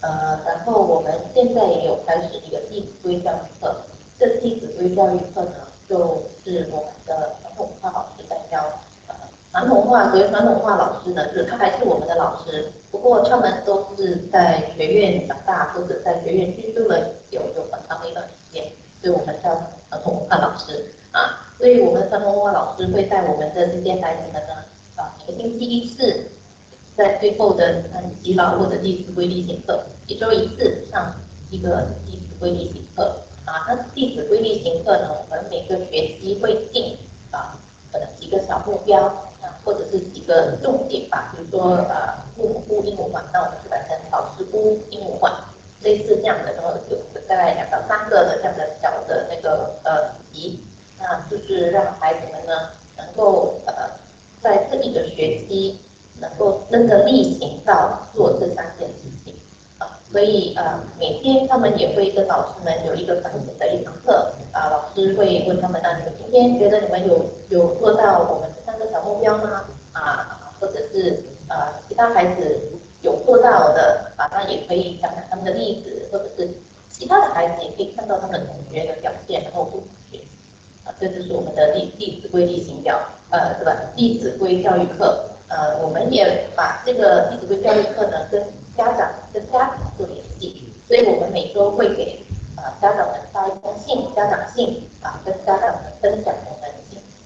呃，然后我们现在也有开始一个弟子规教育课，这弟子规教育课呢，就是我们的传统文化老师在教。呃传统文化，所以传统文化老师呢，就是他还是我们的老师，不过他们都是在学院长大，或者在学院居住了有有很长的一段时间，所以我们叫传统文化老师啊。所以我们传统文化老师会带我们的这些孩子们呢，啊，一个星期一次，在最后的嗯祈祷或者弟子规例行课，一周一次上一个弟子规例行课啊。那弟子规例行课呢，我们每个学期会定啊。可能几个小目标啊，或者是几个重点吧，比如说呃，父母姑英文馆，那我们就改成老师姑英文馆，类似这样的，然后有大概两到三个的这样的小的那个呃题，那就是让孩子们呢能够呃在这一个学期能够真的力行到做这三件事情。啊，所以呃，每天他们也会跟老师们有一个反省的一堂课，啊，老师会问他们，那你们今天觉得你们有有做到我们这三个小目标吗？啊，或者是呃，其他孩子有做到的，啊，那也可以讲讲他们的例子，或者是其他的孩子也可以看到他们同学的表现，然后这就是我们的弟弟子规例行表，呃，对吧？弟子规教育课，呃，我们也把这个弟子规教育课呢跟家长跟家长做联系，所以我们每周会给呃家长们发一封信，家长信啊，跟家长们分享我们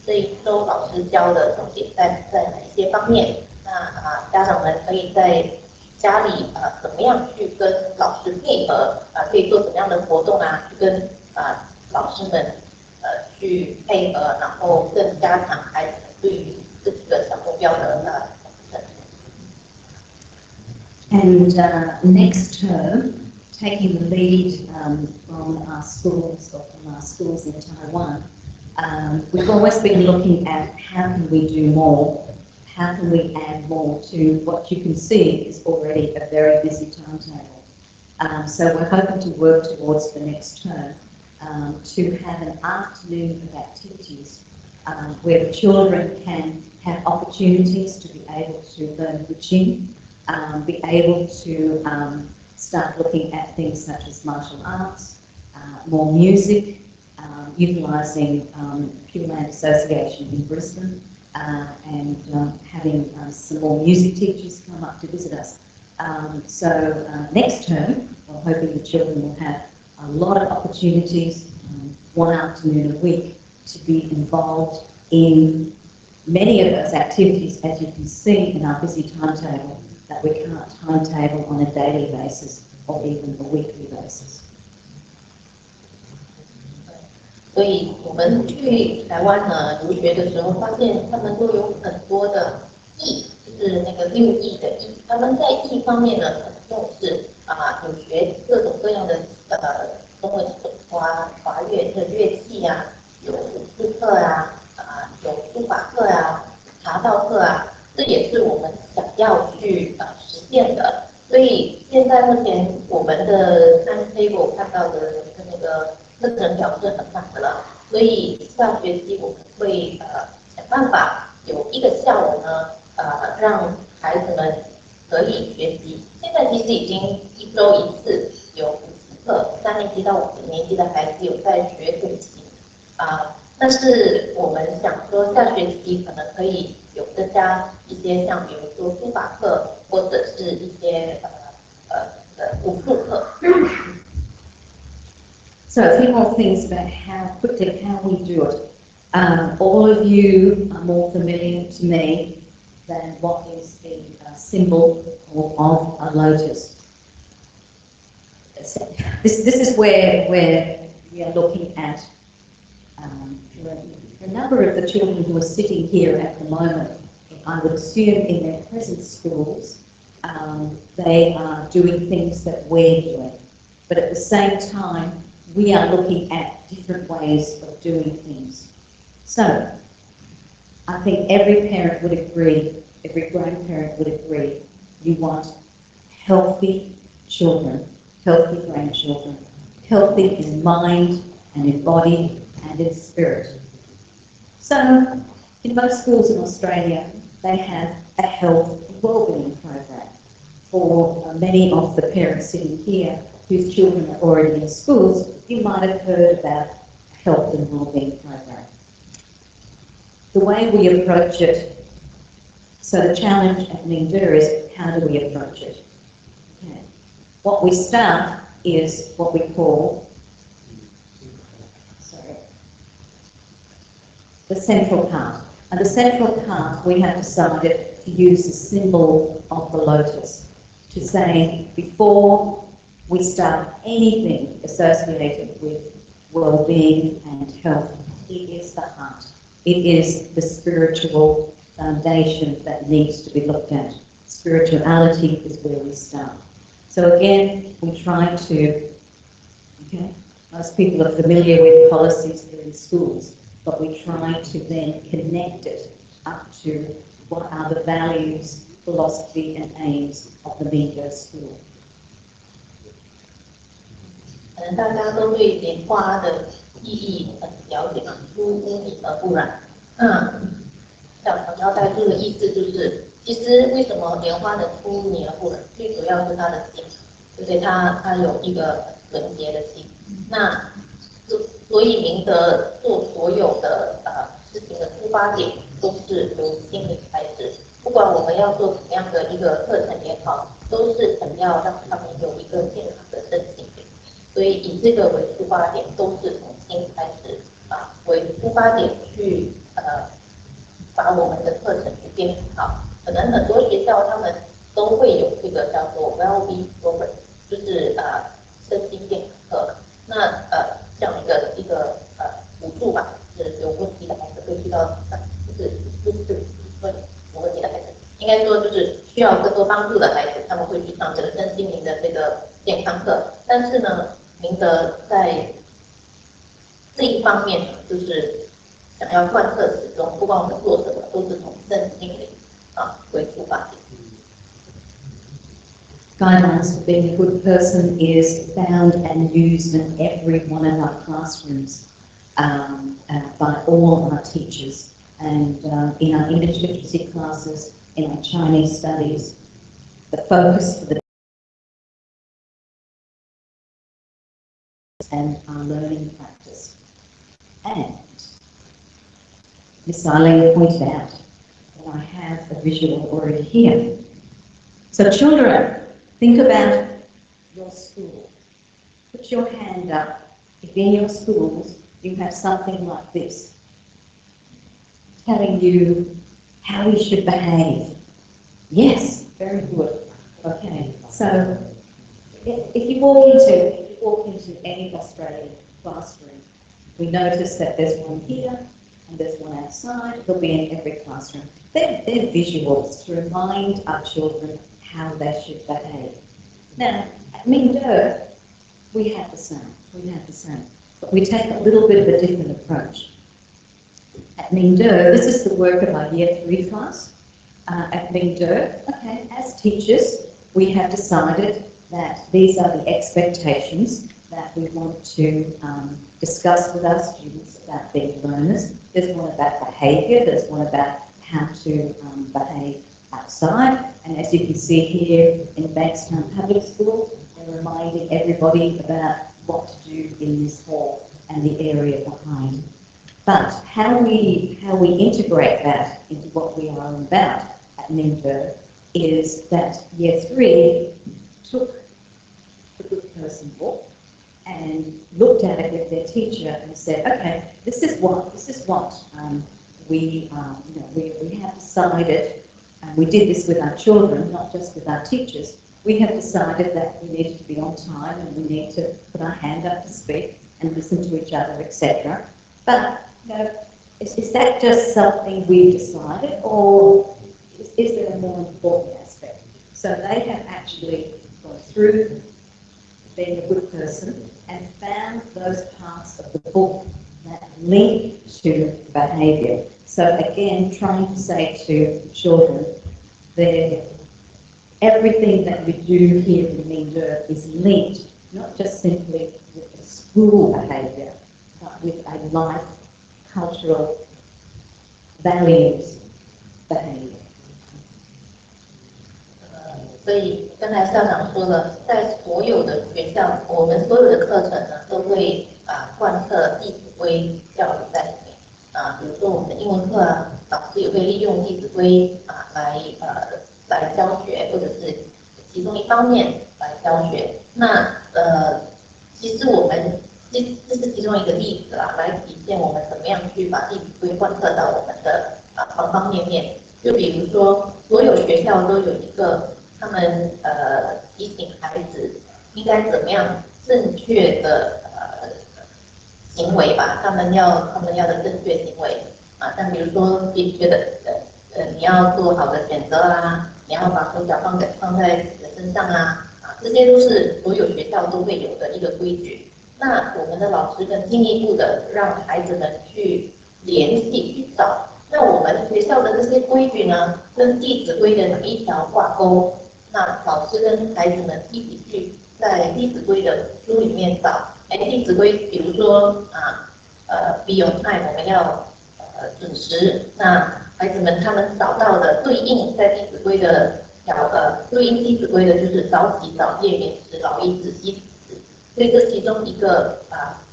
这一周老师教的重点在在哪一些方面？那啊，家长们可以在家里呃怎么样去跟老师配合啊？可以做怎么样的活动啊？去跟啊老师们。呃去配合，然后更加强孩子对于这几个小目标的呃 And uh, next term, taking the lead um, from our schools or from our schools in Taiwan, um, we've always been looking at how can we do more, how can we add more to what you can see is already a very busy timetable. Um, so we're hoping to work towards the next term um, to have an afternoon of activities um, where children can have opportunities to be able to learn Guqin, um, be able to um, start looking at things such as martial arts, uh, more music, um, utilising um, Pure Land Association in Brisbane, uh, and um, having uh, some more music teachers come up to visit us. Um, so uh, next term, we're hoping the children will have a lot of opportunities, um, one afternoon a week, to be involved in many of those activities, as you can see in our busy timetable, that we can't timetable on a daily basis or even a weekly basis. 所以我们去台湾呢留学的时候，发现他们都有很多的艺，就是那个六艺的艺。他们在艺方面呢很重视啊，有学各种各样的 呃中文华华乐的乐器啊，有武术课啊，啊有书法课啊，茶道课啊，这也是我们想要去呃实践的。所以现在目前我们的三 table 看到的那个。课程表是很满的了，所以下学期我们会呃想办法有一个下午呢，呃让孩子们可以学习。现在其实已经一周一次有课，三年级到五年级的孩子有在学古琴啊。但是我们想说下学期可能可以有增加一些像比如说书法课或者是一些呃呃呃武术课。So a few more things about how quickly how we do it. Um, all of you are more familiar to me than what is the uh, symbol of a lotus. This, this is where, where we are looking at um, a number of the children who are sitting here at the moment. I would assume in their present schools, um, they are doing things that we're doing. But at the same time, we are looking at different ways of doing things. So, I think every parent would agree, every grandparent would agree, you want healthy children, healthy grandchildren, healthy in mind and in body and in spirit. So, in most schools in Australia, they have a health and wellbeing program. For uh, many of the parents sitting here whose children are already in schools, you might have heard about health and wellbeing program. The way we approach it, so the challenge at Mingdu is how do we approach it? Okay. What we start is what we call sorry, the central part. And the central part we have decided to use the symbol of the lotus to say before we start anything associated with well-being and health, it is the heart. It is the spiritual foundation that needs to be looked at. Spirituality is where we start. So again, we try to, okay, most people are familiar with policies here in schools, but we try to then connect it up to what are the values philosophy and aims of the Mingo School. 可能大家都对莲花的意义很了解嘛，出污泥而不染。那想想要带这个意思就是， 其实为什么莲花的出污泥而不染，最主要是它的心，就是它它有一个纯洁的心。那所所以明德做所有的呃事情的出发点都是由心里开始，不管我们要做什么样的一个课程也好，都是想要让他们有一个健康的身心。所以以这个为出发点，都是从心开始啊为出发点去呃把我们的课程去编好。可能很多学校他们都会有这个叫做 Well-being Program，就是呃身心健康课。那呃这样一个一个呃辅助吧，是有问题的孩子会去到，就是就是说有问题的孩子，应该说就是需要更多帮助的孩子，他们会去上这个身心灵的这个健康课。但是呢。明德在这一方面，就是想要贯彻始终，不管我们做什么，都是从身心灵 Guidelines for being a good person is found and used in every one of our classrooms um, uh, by all our teachers and uh, in our English literacy classes, in our Chinese studies, the focus for the and our learning practice. And Miss Eileen pointed out have a visual already here. So children, think about your school. Put your hand up if in your schools you have something like this, telling you how you should behave. Yes, very good. Okay, so if you walk into if you walk into any Australian classroom, we notice that there's one here and there's one outside. They'll be in every classroom. They're, they're visuals to remind our children how they should behave. Now, at Mingdo, we have the same. We have the same. But we take a little bit of a different approach. At Mingdo, this is the work of our Year 3 class. Uh, at Mingdo, okay, as teachers, we have decided that these are the expectations that we want to um, discuss with our students about being learners. There's one about behaviour, there's one about how to um, behave outside, and as you can see here in Bankstown Public School, they're reminding everybody about what to do in this hall and the area behind. But how we, how we integrate that into what we are about at Ningbo is that year three took the good person book and looked at it with their teacher and said, okay, this is what, this is what um, we, um, you know, we, we have decided, and we did this with our children, not just with our teachers, we have decided that we need to be on time and we need to put our hand up to speak and listen to each other, etc. But, you know, is, is that just something we've decided or is, is there a more important aspect? So they have actually gone through being a good person and found those parts of the book that link to behaviour. So again, trying to say to children that everything that we do here in Mingde is linked not just simply with the school behaviour, but with a life, cultural, values behaviour. 所以刚才校长说了，在所有的学校，我们所有的课程呢，都会啊贯彻《弟子规》教育在里面啊。比如说我们的英文课啊，老师也会利用《弟子规》啊来呃来教学，或者是其中一方面来教学。那呃，其实我们这这是其中一个例子啦，来体现我们怎么样去把《弟子规》贯彻到我们的啊方方面面。就比如说，所有学校都有一个。他们呃提醒孩子应该怎么样正确的呃行为吧，他们要他们要的正确行为啊，像比如说必须的呃呃你要做好的选择啦，你要把手脚放在放在自己的身上啊啊，这些都是所有学校都会有的一个规矩。那我们的老师更进一步的让孩子们去联系去找那我们学校的这些规矩呢，跟《弟子规》的哪一条挂钩？那老师跟孩子们一起去在《弟子规》的书里面找。哎，《弟子规》比如说啊，呃，be on time，我们要呃准时。那孩子们他们找到的对应在《弟子规》的条呃对应《弟子规》的就是早起早夜免食劳逸子息子。所以这其中一个啊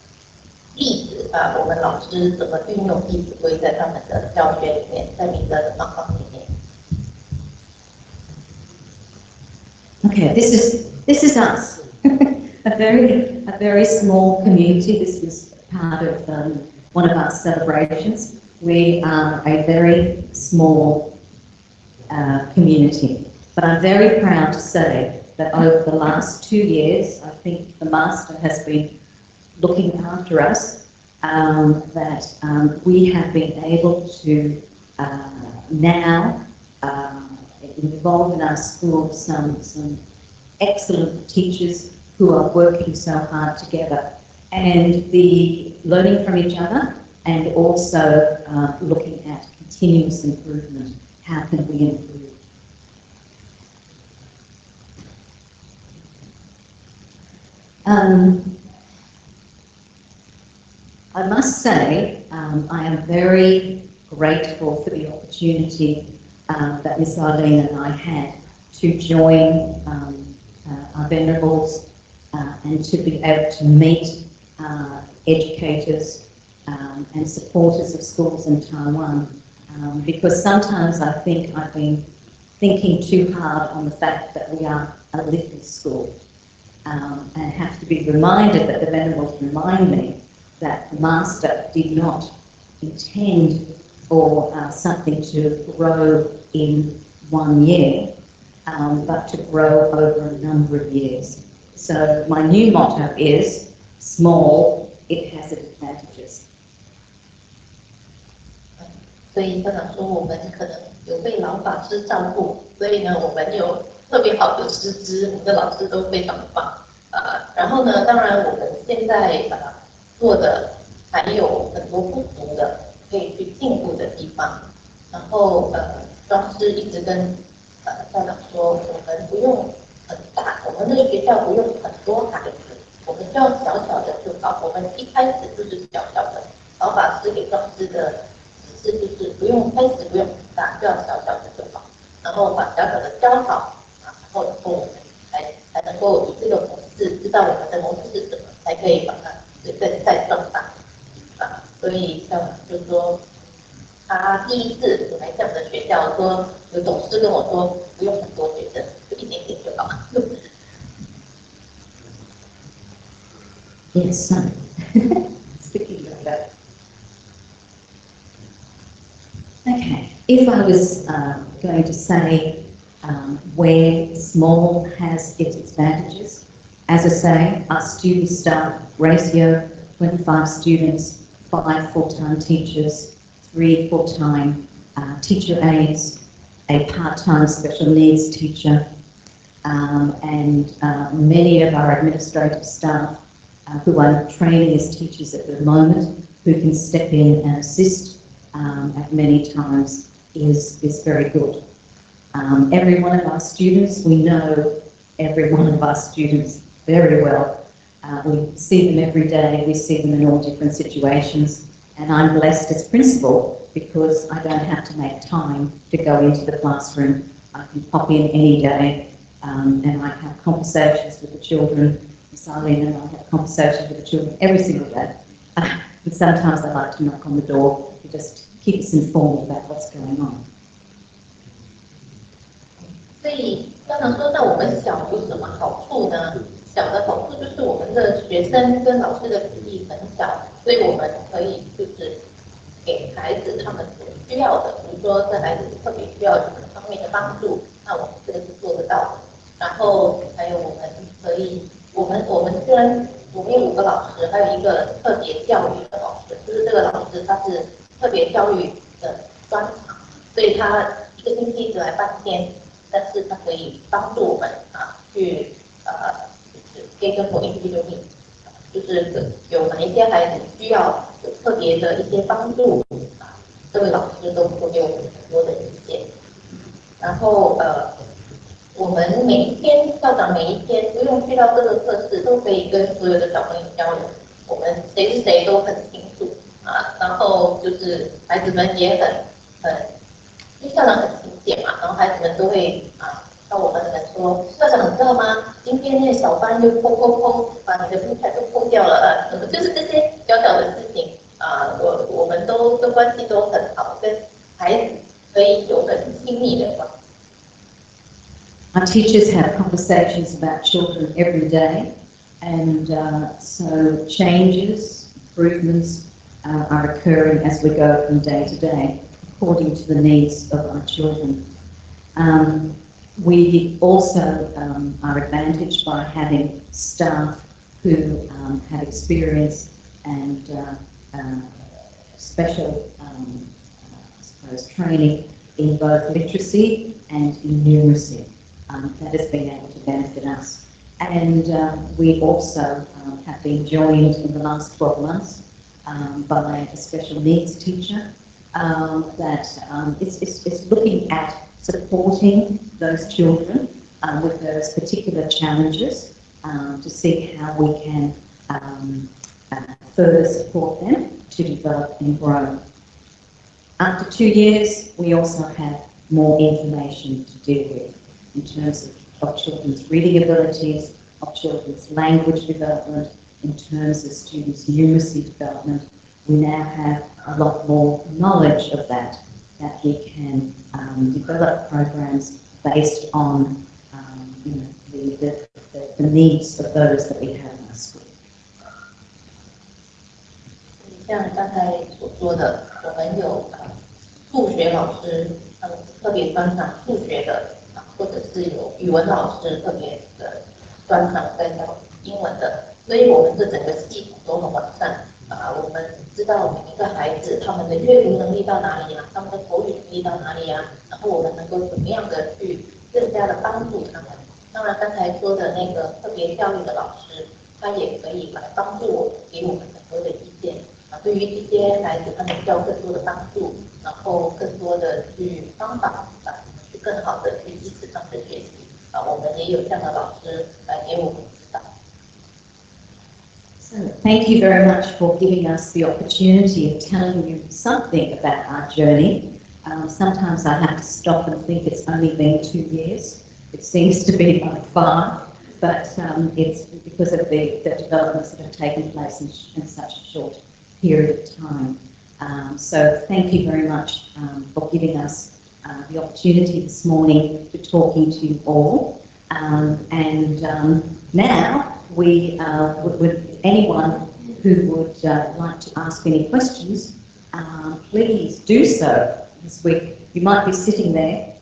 例子啊，我们老师怎么运用《弟子规》在他们的教学里面，在你的方法里面。Okay, this is this is us, *laughs* a very a very small community. This was part of um, one of our celebrations. We are a very small uh, community, but I'm very proud to say that over the last two years, I think the master has been looking after us. Um, that um, we have been able to uh, now. Um, involved in our school some, some excellent teachers who are working so hard together and the learning from each other and also uh, looking at continuous improvement. How can we improve? Um, I must say, um, I am very grateful for the opportunity um, that Miss Arlene and I had to join um, uh, our venerables uh, and to be able to meet uh, educators um, and supporters of schools in Taiwan. Um, because sometimes I think I've been thinking too hard on the fact that we are a little school um, and have to be reminded that the venerables remind me that the master did not intend for uh, something to grow in one year, um, but to grow over a number of years. So my new motto is small, it has its advantages. 所以校长说我们可能有被老法师照顾，所以呢，我们有特别好的师资，我们的老师都非常棒。呃，然后呢，当然我们现在呃做的还有很多不足的， 可以去进步的地方。然后呃，庄师一直跟呃校长说，我们不用很大，我们那个学校不用很多孩子，我们就要小小的就好。我们一开始就是小小的，老法师给庄师的。是就是不用开始不用很大，就要小小的就好，然后把小小的教好，然后以后我们才才能够以这个模式知道我们的模式是什么，才可以把它再再壮大啊。所以像就说，他第一次我来这样的学校，说有董事跟我说不用很多学生，就一点点就好。 Yes, son. *laughs* Speaking of that. Okay, if I was uh, going to say um, where small has its advantages, as I say, our student staff ratio, 25 students, five full-time teachers, three full-time uh, teacher aides, a part-time special needs teacher, um, and uh, many of our administrative staff uh, who are training as teachers at the moment, who can step in and assist um, at many times is, is very good. Um, every one of our students, we know every one of our students very well. Uh, we see them every day, we see them in all different situations, and I'm blessed as principal because I don't have to make time to go into the classroom. I can pop in any day um, and I have conversations with the children. Miss Arlene and I have conversations with the children every single day. and *laughs* sometimes I like to knock on the door to just keep us informed about what's going on. 所以校长说，那我们小有什么好处呢？ 小的好处就是我们的学生跟老师的比例很小，所以我们可以就是给孩子他们所需要的，比如说这孩子特别需要什么方面的帮助，那我们这个是做得到的。然后还有我们可以，我们我们虽然我们有五个老师，还有一个特别教育的老师，就是这个老师他是特别教育的专长，所以他一个星期只来半天，但是他可以帮助我们啊去呃就是给跟我 individual needs，就是有哪一些孩子需要有特别的一些帮助啊，这位老师都会给我们很多的意见。然后呃，我们每一天校长每一天不用去到各个课室，都可以跟所有的小朋友交流。我们谁是谁都很清楚啊。然后就是孩子们也很很，因为校长很勤俭嘛，然后孩子们都会啊。那我们来说，校长你知道吗？今天那小班就砰砰砰，把你的布彩都破掉了，呃，什么就是这些小小的事情啊，我我们都都关系都很好，跟孩子可以有很亲密的关系。 Our teachers have conversations about children every day, and uh, so changes, improvements uh, are occurring as we go from day to day, according to the needs of our children. Um, we also um, are advantaged by having staff who um, have experience and uh, uh, special, um, I suppose, training in both literacy and in numeracy um, that has been able to benefit us. And uh, we also um, have been joined in the last 12 months by a special needs teacher that is, is, is looking at supporting those children uh, with those particular challenges um, to see how we can um, uh, further support them to develop and grow. After two years, we also have more information to deal with in terms of, of children's reading abilities, of children's language development, in terms of students' numeracy development. We now have a lot more knowledge of that, that we can um, develop programs based on um, you know, the, the, the, the needs of those that we have in our school. 像刚才所说的，我们有呃数学老师，他们特别专长数学的啊，或者是有语文老师特别的专长在教英文的，所以我们这整个系统都很完善 啊。我们知道每一个孩子他们的阅读能力到哪里呀、他们的口语能力到哪里呀、然后我们能够怎么样的去更加的帮助他们。当然，刚才说的那个特别教育的老师，他也可以来帮助我们，给我们很多的意见。啊，对于这些孩子，他们需要更多的帮助，然后更多的去方法啊，去更好的去支持他们的学习啊，我们也有这样的老师来给我们 thank you very much for giving us the opportunity of telling you something about our journey. Um, sometimes I have to stop and think it's only been two years. It seems to be like far, but um, it's because of the, the developments that have taken place in, in such a short period of time. Um, so thank you very much um, for giving us uh, the opportunity this morning to talking to you all. Um, and um, now we uh, would, would anyone who would uh, like to ask any questions, um, please do so this week. You might be sitting there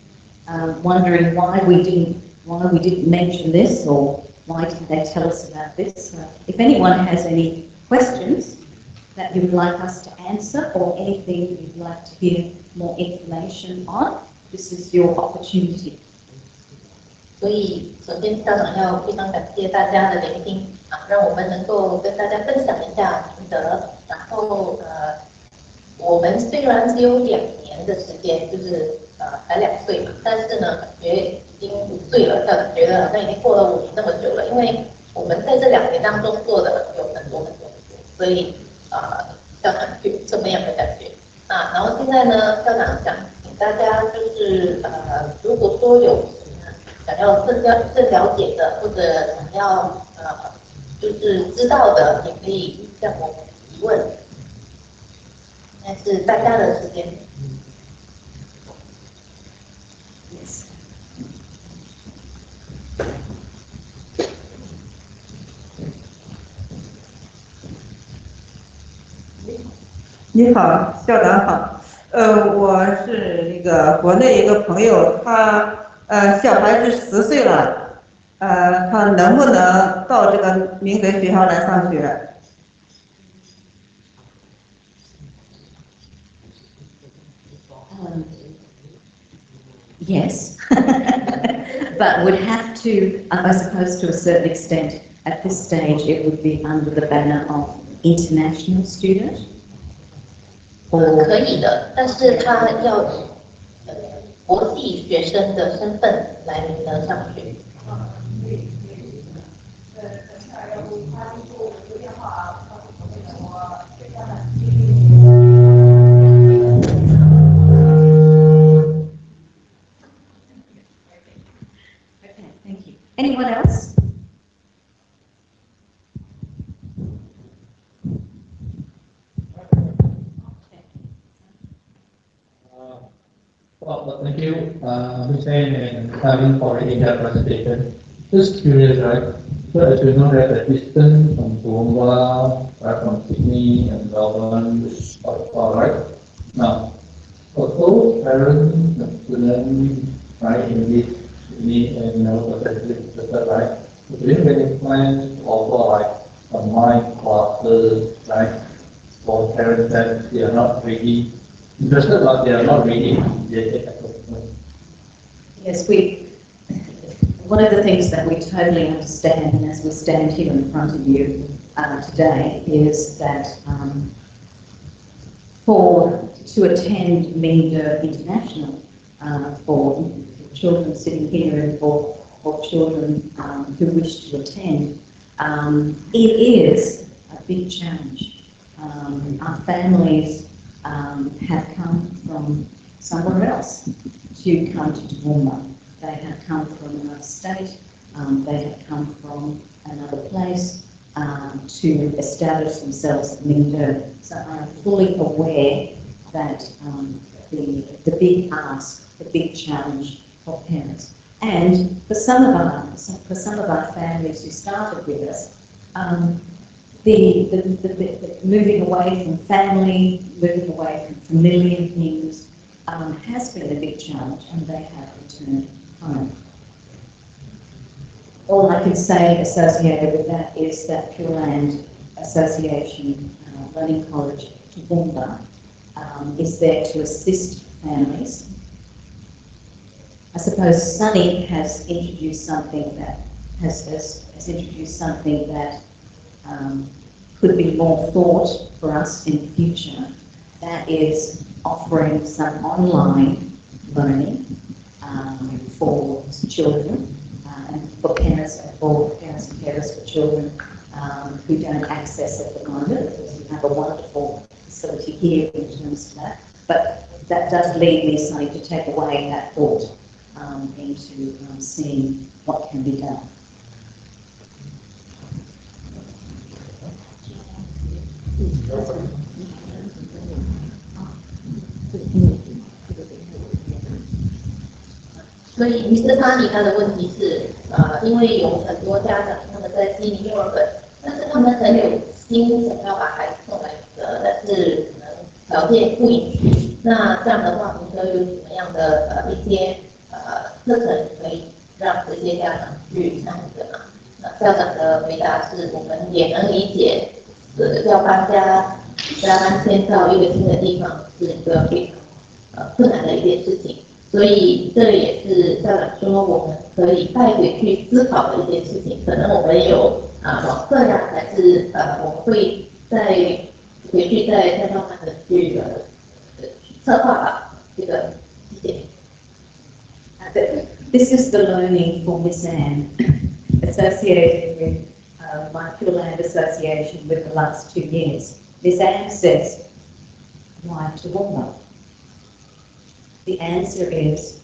uh, wondering why we didn't why we didn't mention this or why didn't they tell us about this. Uh, if anyone has any questions that you would like us to answer or anything you'd like to hear more information on, this is your opportunity. 所以，首先校长要非常感谢大家的聆听啊，让我们能够跟大家分享一下心得。然后呃，我们虽然只有两年的时间，就是呃才两岁嘛，但是呢，感觉已经五岁了，校长觉得好像已经过了五年那么久了，因为我们在这两年当中做的有很多很多很多，所以呃，校长有这么样的感觉啊。然后现在呢，校长想请大家就是呃，如果说有想要更了更了解的，或者想要呃，就是知道的，也可以向我们提问。现在是大家的时间。你好，校长好。呃，我是那个国内一个朋友，他呃小孩子十岁了，呃，他能不能到这个明德学校来上学？ Um, yes, *laughs* but would have to, uh, I suppose to a certain extent, at this stage, it would be under the banner of international student. 呃 or 可以的，但是他要以呃 国际学生的身份来明德上学。 Okay, thank you. Anyone else? Well, thank you, uh, Hussein and Kevin for the in-depth presentation. Just curious, right? So as you know that the distance from Toowoomba, right, from Sydney and Melbourne is quite far, right? Now, for those parents and students, right, in this Sydney and Melbourne, right? Do you have any plans to offer like online classes, right? For parents that they are not ready they are not ready. Yes, we, one of the things that we totally understand as we stand here in front of you uh, today is that um, for, to attend Mingde International, uh, for children sitting here and for, for children um, who wish to attend, um, it is a big challenge. Um, our families um, have come from somewhere else to come to Toowoomba. They have come from another state, um, they have come from another place um, to establish themselves in Mingde. So I'm fully aware that um, the, the big ask, the big challenge for parents. And for some of our, for some of our families who started with us, um, the, the, the, the moving away from family, moving away from familiar things, um, has been a big challenge and they have returned home. All I can say associated with that is that Pure Land Association uh, Learning College Toowoomba um, is there to assist families. I suppose Sunny has introduced something that has, has, has introduced something that um, could be more thought for us in the future. That is offering some online learning um, for children uh, and for parents and for parents and carers for children um, who don't access at the moment. We have a wonderful facility here in terms of that. But that does lead me Sunny, to take away that thought um, into um, seeing what can be done. 所以，Mr. Tani 他的问题是，呃，因为有很多家长他们在悉尼、墨尔本，但是他们很有心想要把孩子送来的，但是可能条件不允许。那这样的话，您说有什么样的呃一些呃课程可以让这些家长去参与的吗？那校长的回答是我们也能理解，呃，要搬家、家搬迁到一个新的地方是一个非常呃困难的一件事情。所以这也是校长说我们可以带回去思考的一件事情。可能我们有啊网课呀，还是呃我们会再回去再再慢慢的去呃策划吧。这个谢谢。啊，对，This is the learning for Miss Anne, associated with uh, my Pure Land Association with the last two years. Miss Anne says, why Toowoomba? The answer is,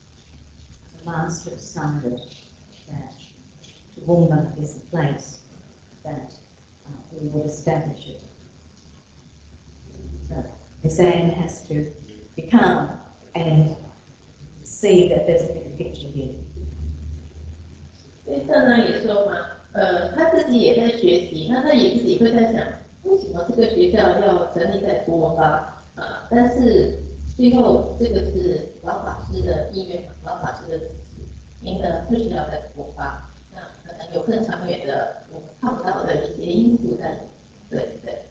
the master decided that Toowoomba is the place that uh, we would establish it. So Miss Anne has to become and see that there's a bigger picture here. 所以校长也说嘛， 呃，他自己也在学习，那他也自己会在想，为什么这个学校要成立在国吧？啊，但是最后这个是老法师的意愿嘛，老法师的您呢不需要在国吧？那可能有更长远的我们看不到的一些因素在里面，对对。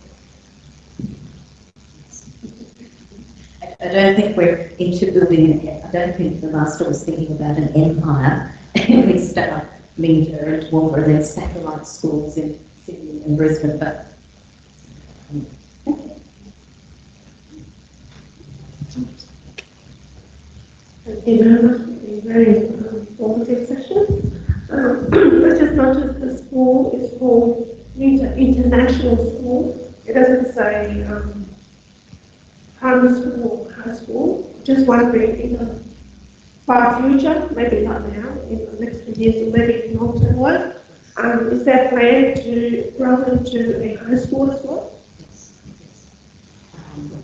I I don't think we're into building, I don't think the master was thinking about an empire. And *laughs* we start Toowoomba and then satellite schools in Sydney and Brisbane, but. um, Thank you very much. A very um, informative session. Um, *clears throat* I just noticed the school is called Inter- International School. It doesn't say um, primary school or high school. Just wondering, in the far future, maybe not now, in the next few years, or maybe in long term work, um, is there a plan to grow into a high school as well? Um,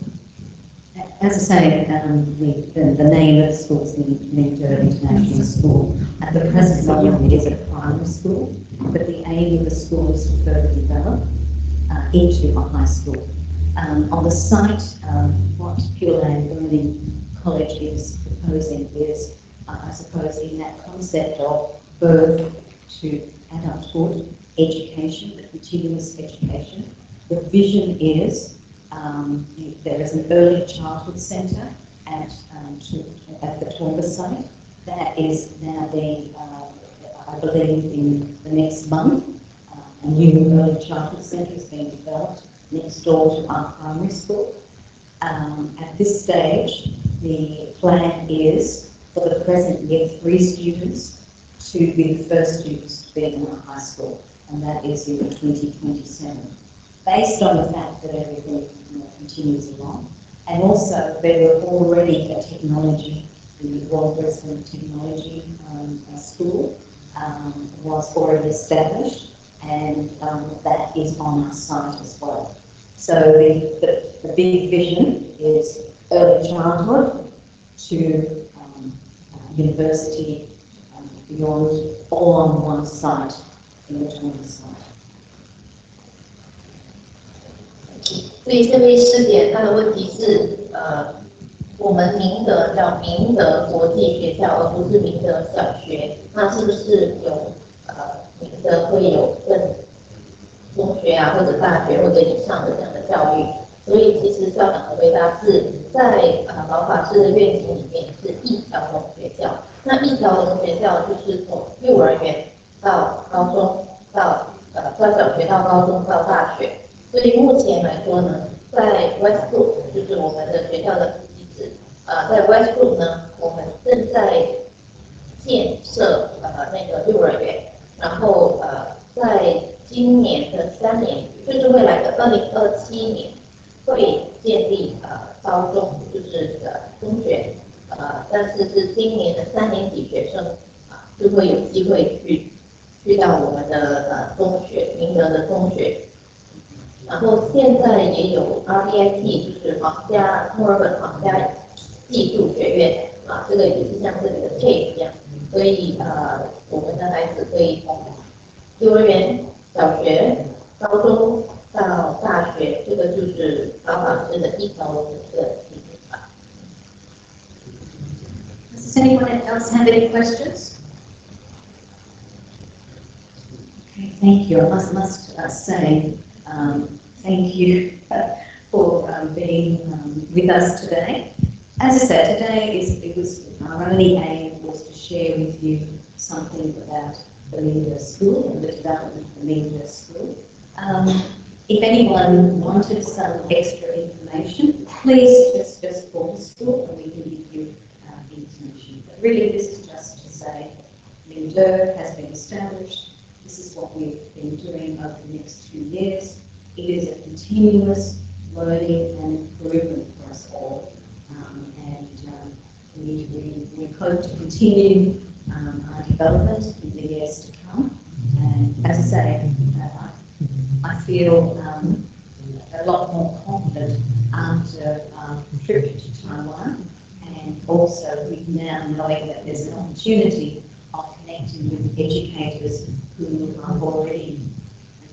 As I say, um, the, the, the name of the school is the Mingde International School. At the present moment, it is a primary school, but the aim of the school is to further develop uh, into a high school. Um, on the site, um, what Pure Land Learning College is proposing is, uh, I suppose, in that concept of birth to adulthood, education, continuous education. The vision is um, there is an early childhood centre at, um, at the Toowoomba site. That is now being, uh, I believe, in the next month. Uh, a new early childhood centre is being developed next door to our primary school. Um, at this stage, the plan is for the present year three students to be the first students to be in the high school, and that is in 2027 based on the fact that everything you know, continues along. And also, there were already a technology, the Royal Brisbane Technology um, uh, School um, was already established, and um, that is on our site as well. So the, the, the big vision is early childhood to um, uh, university um, beyond, all on one site in the Toowoomba site. 所以这位师姐她的问题是，呃，我们明德叫明德国际学校，而不是明德小学，那是不是有呃明德会有更中学啊或者大学或者以上的这样的教育？ 所以其实校长的回答是在呃老法师的愿景里面是一条龙学校，那一条龙学校就是从幼儿园到高中到呃到小学到高中到大学。所以目前来说呢，在 Westwood 就是我们的学校的地址，呃，在 Westwood 呢，我们正在建设呃那个幼儿园，然后呃，在今年的三年，就是未来的二零二七年，会建立呃高中，就是呃中学，呃，但是是今年的三年级学生啊，就会有机会去去到我们的呃中学，明德的中学。然后现在也有 RDIT，就是皇家墨尔本皇家技术学院啊，这个也是像这里的 K 一样，所以呃，我们的孩子可以从幼儿园、小学、高中到大学，这个就是曹老师的一头一个基础法。Does anyone else have any questions? Okay, thank you. I must, must uh, say um, thank you *laughs* for um, being um, with us today. As I said, today is it was our only aim was to share with you something about the Mingde School and the development of the Mingde School. Um, if anyone wanted some extra information, please just, just call the school and we can give you uh, information. But really, this is just to say, Mingde has been established. This is what we've been doing over the next two years. It is a continuous learning and improvement for us all. Um, and um, we, we, we hope to continue um, our development in the years to come. And as I say, uh, I feel um, a lot more confident after our trip to Taiwan and also with now knowing that there's an opportunity of connecting with educators who have already,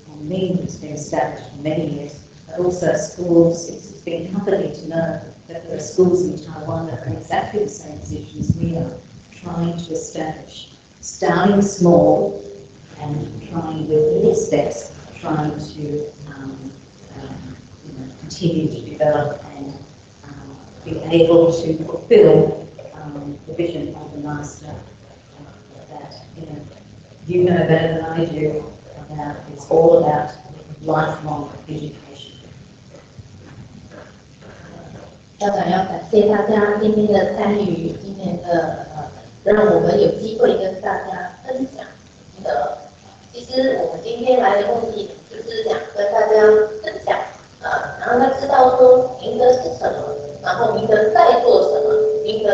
for me, has been established for many years, but also schools. It's been comforting to know that there are schools in Taiwan that are in exactly the same position as we are, trying to establish, starting small and trying with little steps, trying to um, um, you know, continue to develop and um, be able to fulfill um, the vision of the master uh, that you know you know better than I do about it's all about lifelong education. 校长要感谢大家今天的参与，今天的呃，让我们有机会跟大家分享您的。 其实我们今天来的目的就是想跟大家分享，呃，然后他知道说明德是什么，然后明德在做什么，明德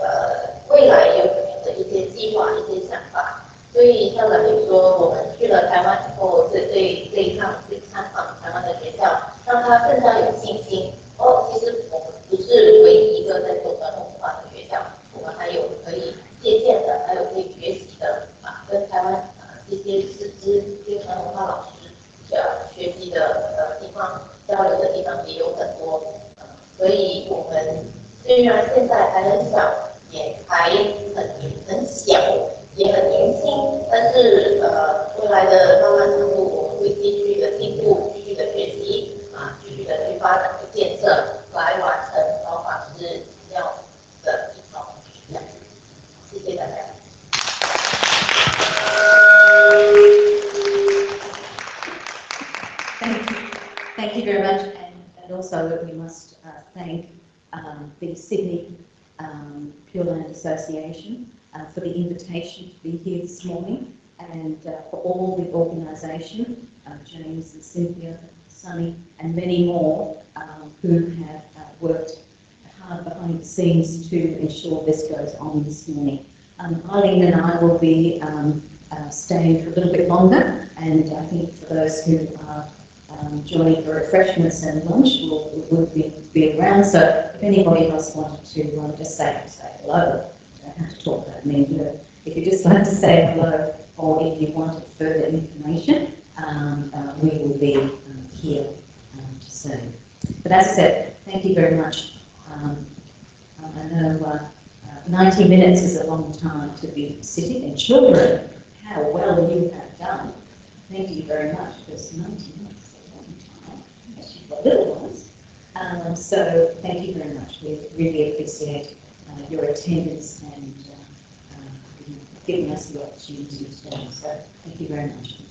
呃未来有什么的一些计划、一些想法。所以校长也说，我们去了台湾以后，这这这一趟去参访台湾的学校，让他更加有信心。哦，其实我们不是唯一一个在做传统文化的学校，我们还有可以借鉴的，还有可以学习的啊，跟台湾这些师资、这些文化老师呃学习的呃地方、交流的地方也有很多。所以我们虽然现在还很小，也还很很小，也很年轻，但是呃未来的漫漫长路，我们会继续的进步，继续的学习。啊，继续的去发展、去建设，来完 also we must uh, thank um, the Sydney um, Pure Land Association uh, for the invitation to be here this morning and uh, for all the organisation, uh, James and Cynthia Sunny, and many more um, who have uh, worked hard behind the scenes to ensure this goes on this morning. Um, and I will be um, uh, staying for a little bit longer, and I think for those who are um, joining for refreshments and lunch will, will be, be around. So if anybody else wanted to um, just say, say hello, you don't have to talk about me, but if you just *laughs* like to say hello, or if you wanted further information, um, uh, we will be um, here um, to serve. But as I said, thank you very much. Um, I know uh, uh, 90 minutes is a long time to be sitting, and children, how well you have done. Thank you very much, because 90 minutes is a long time, little ones. Um, so thank you very much. We really appreciate uh, your attendance and uh, uh, giving us the opportunity today. So thank you very much.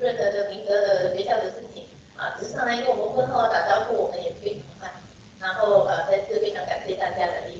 任何的明德的学校的事情。啊，只是上来跟我们问候打招呼，我们也非常欢迎。然后呃，再次非常感谢大家的莅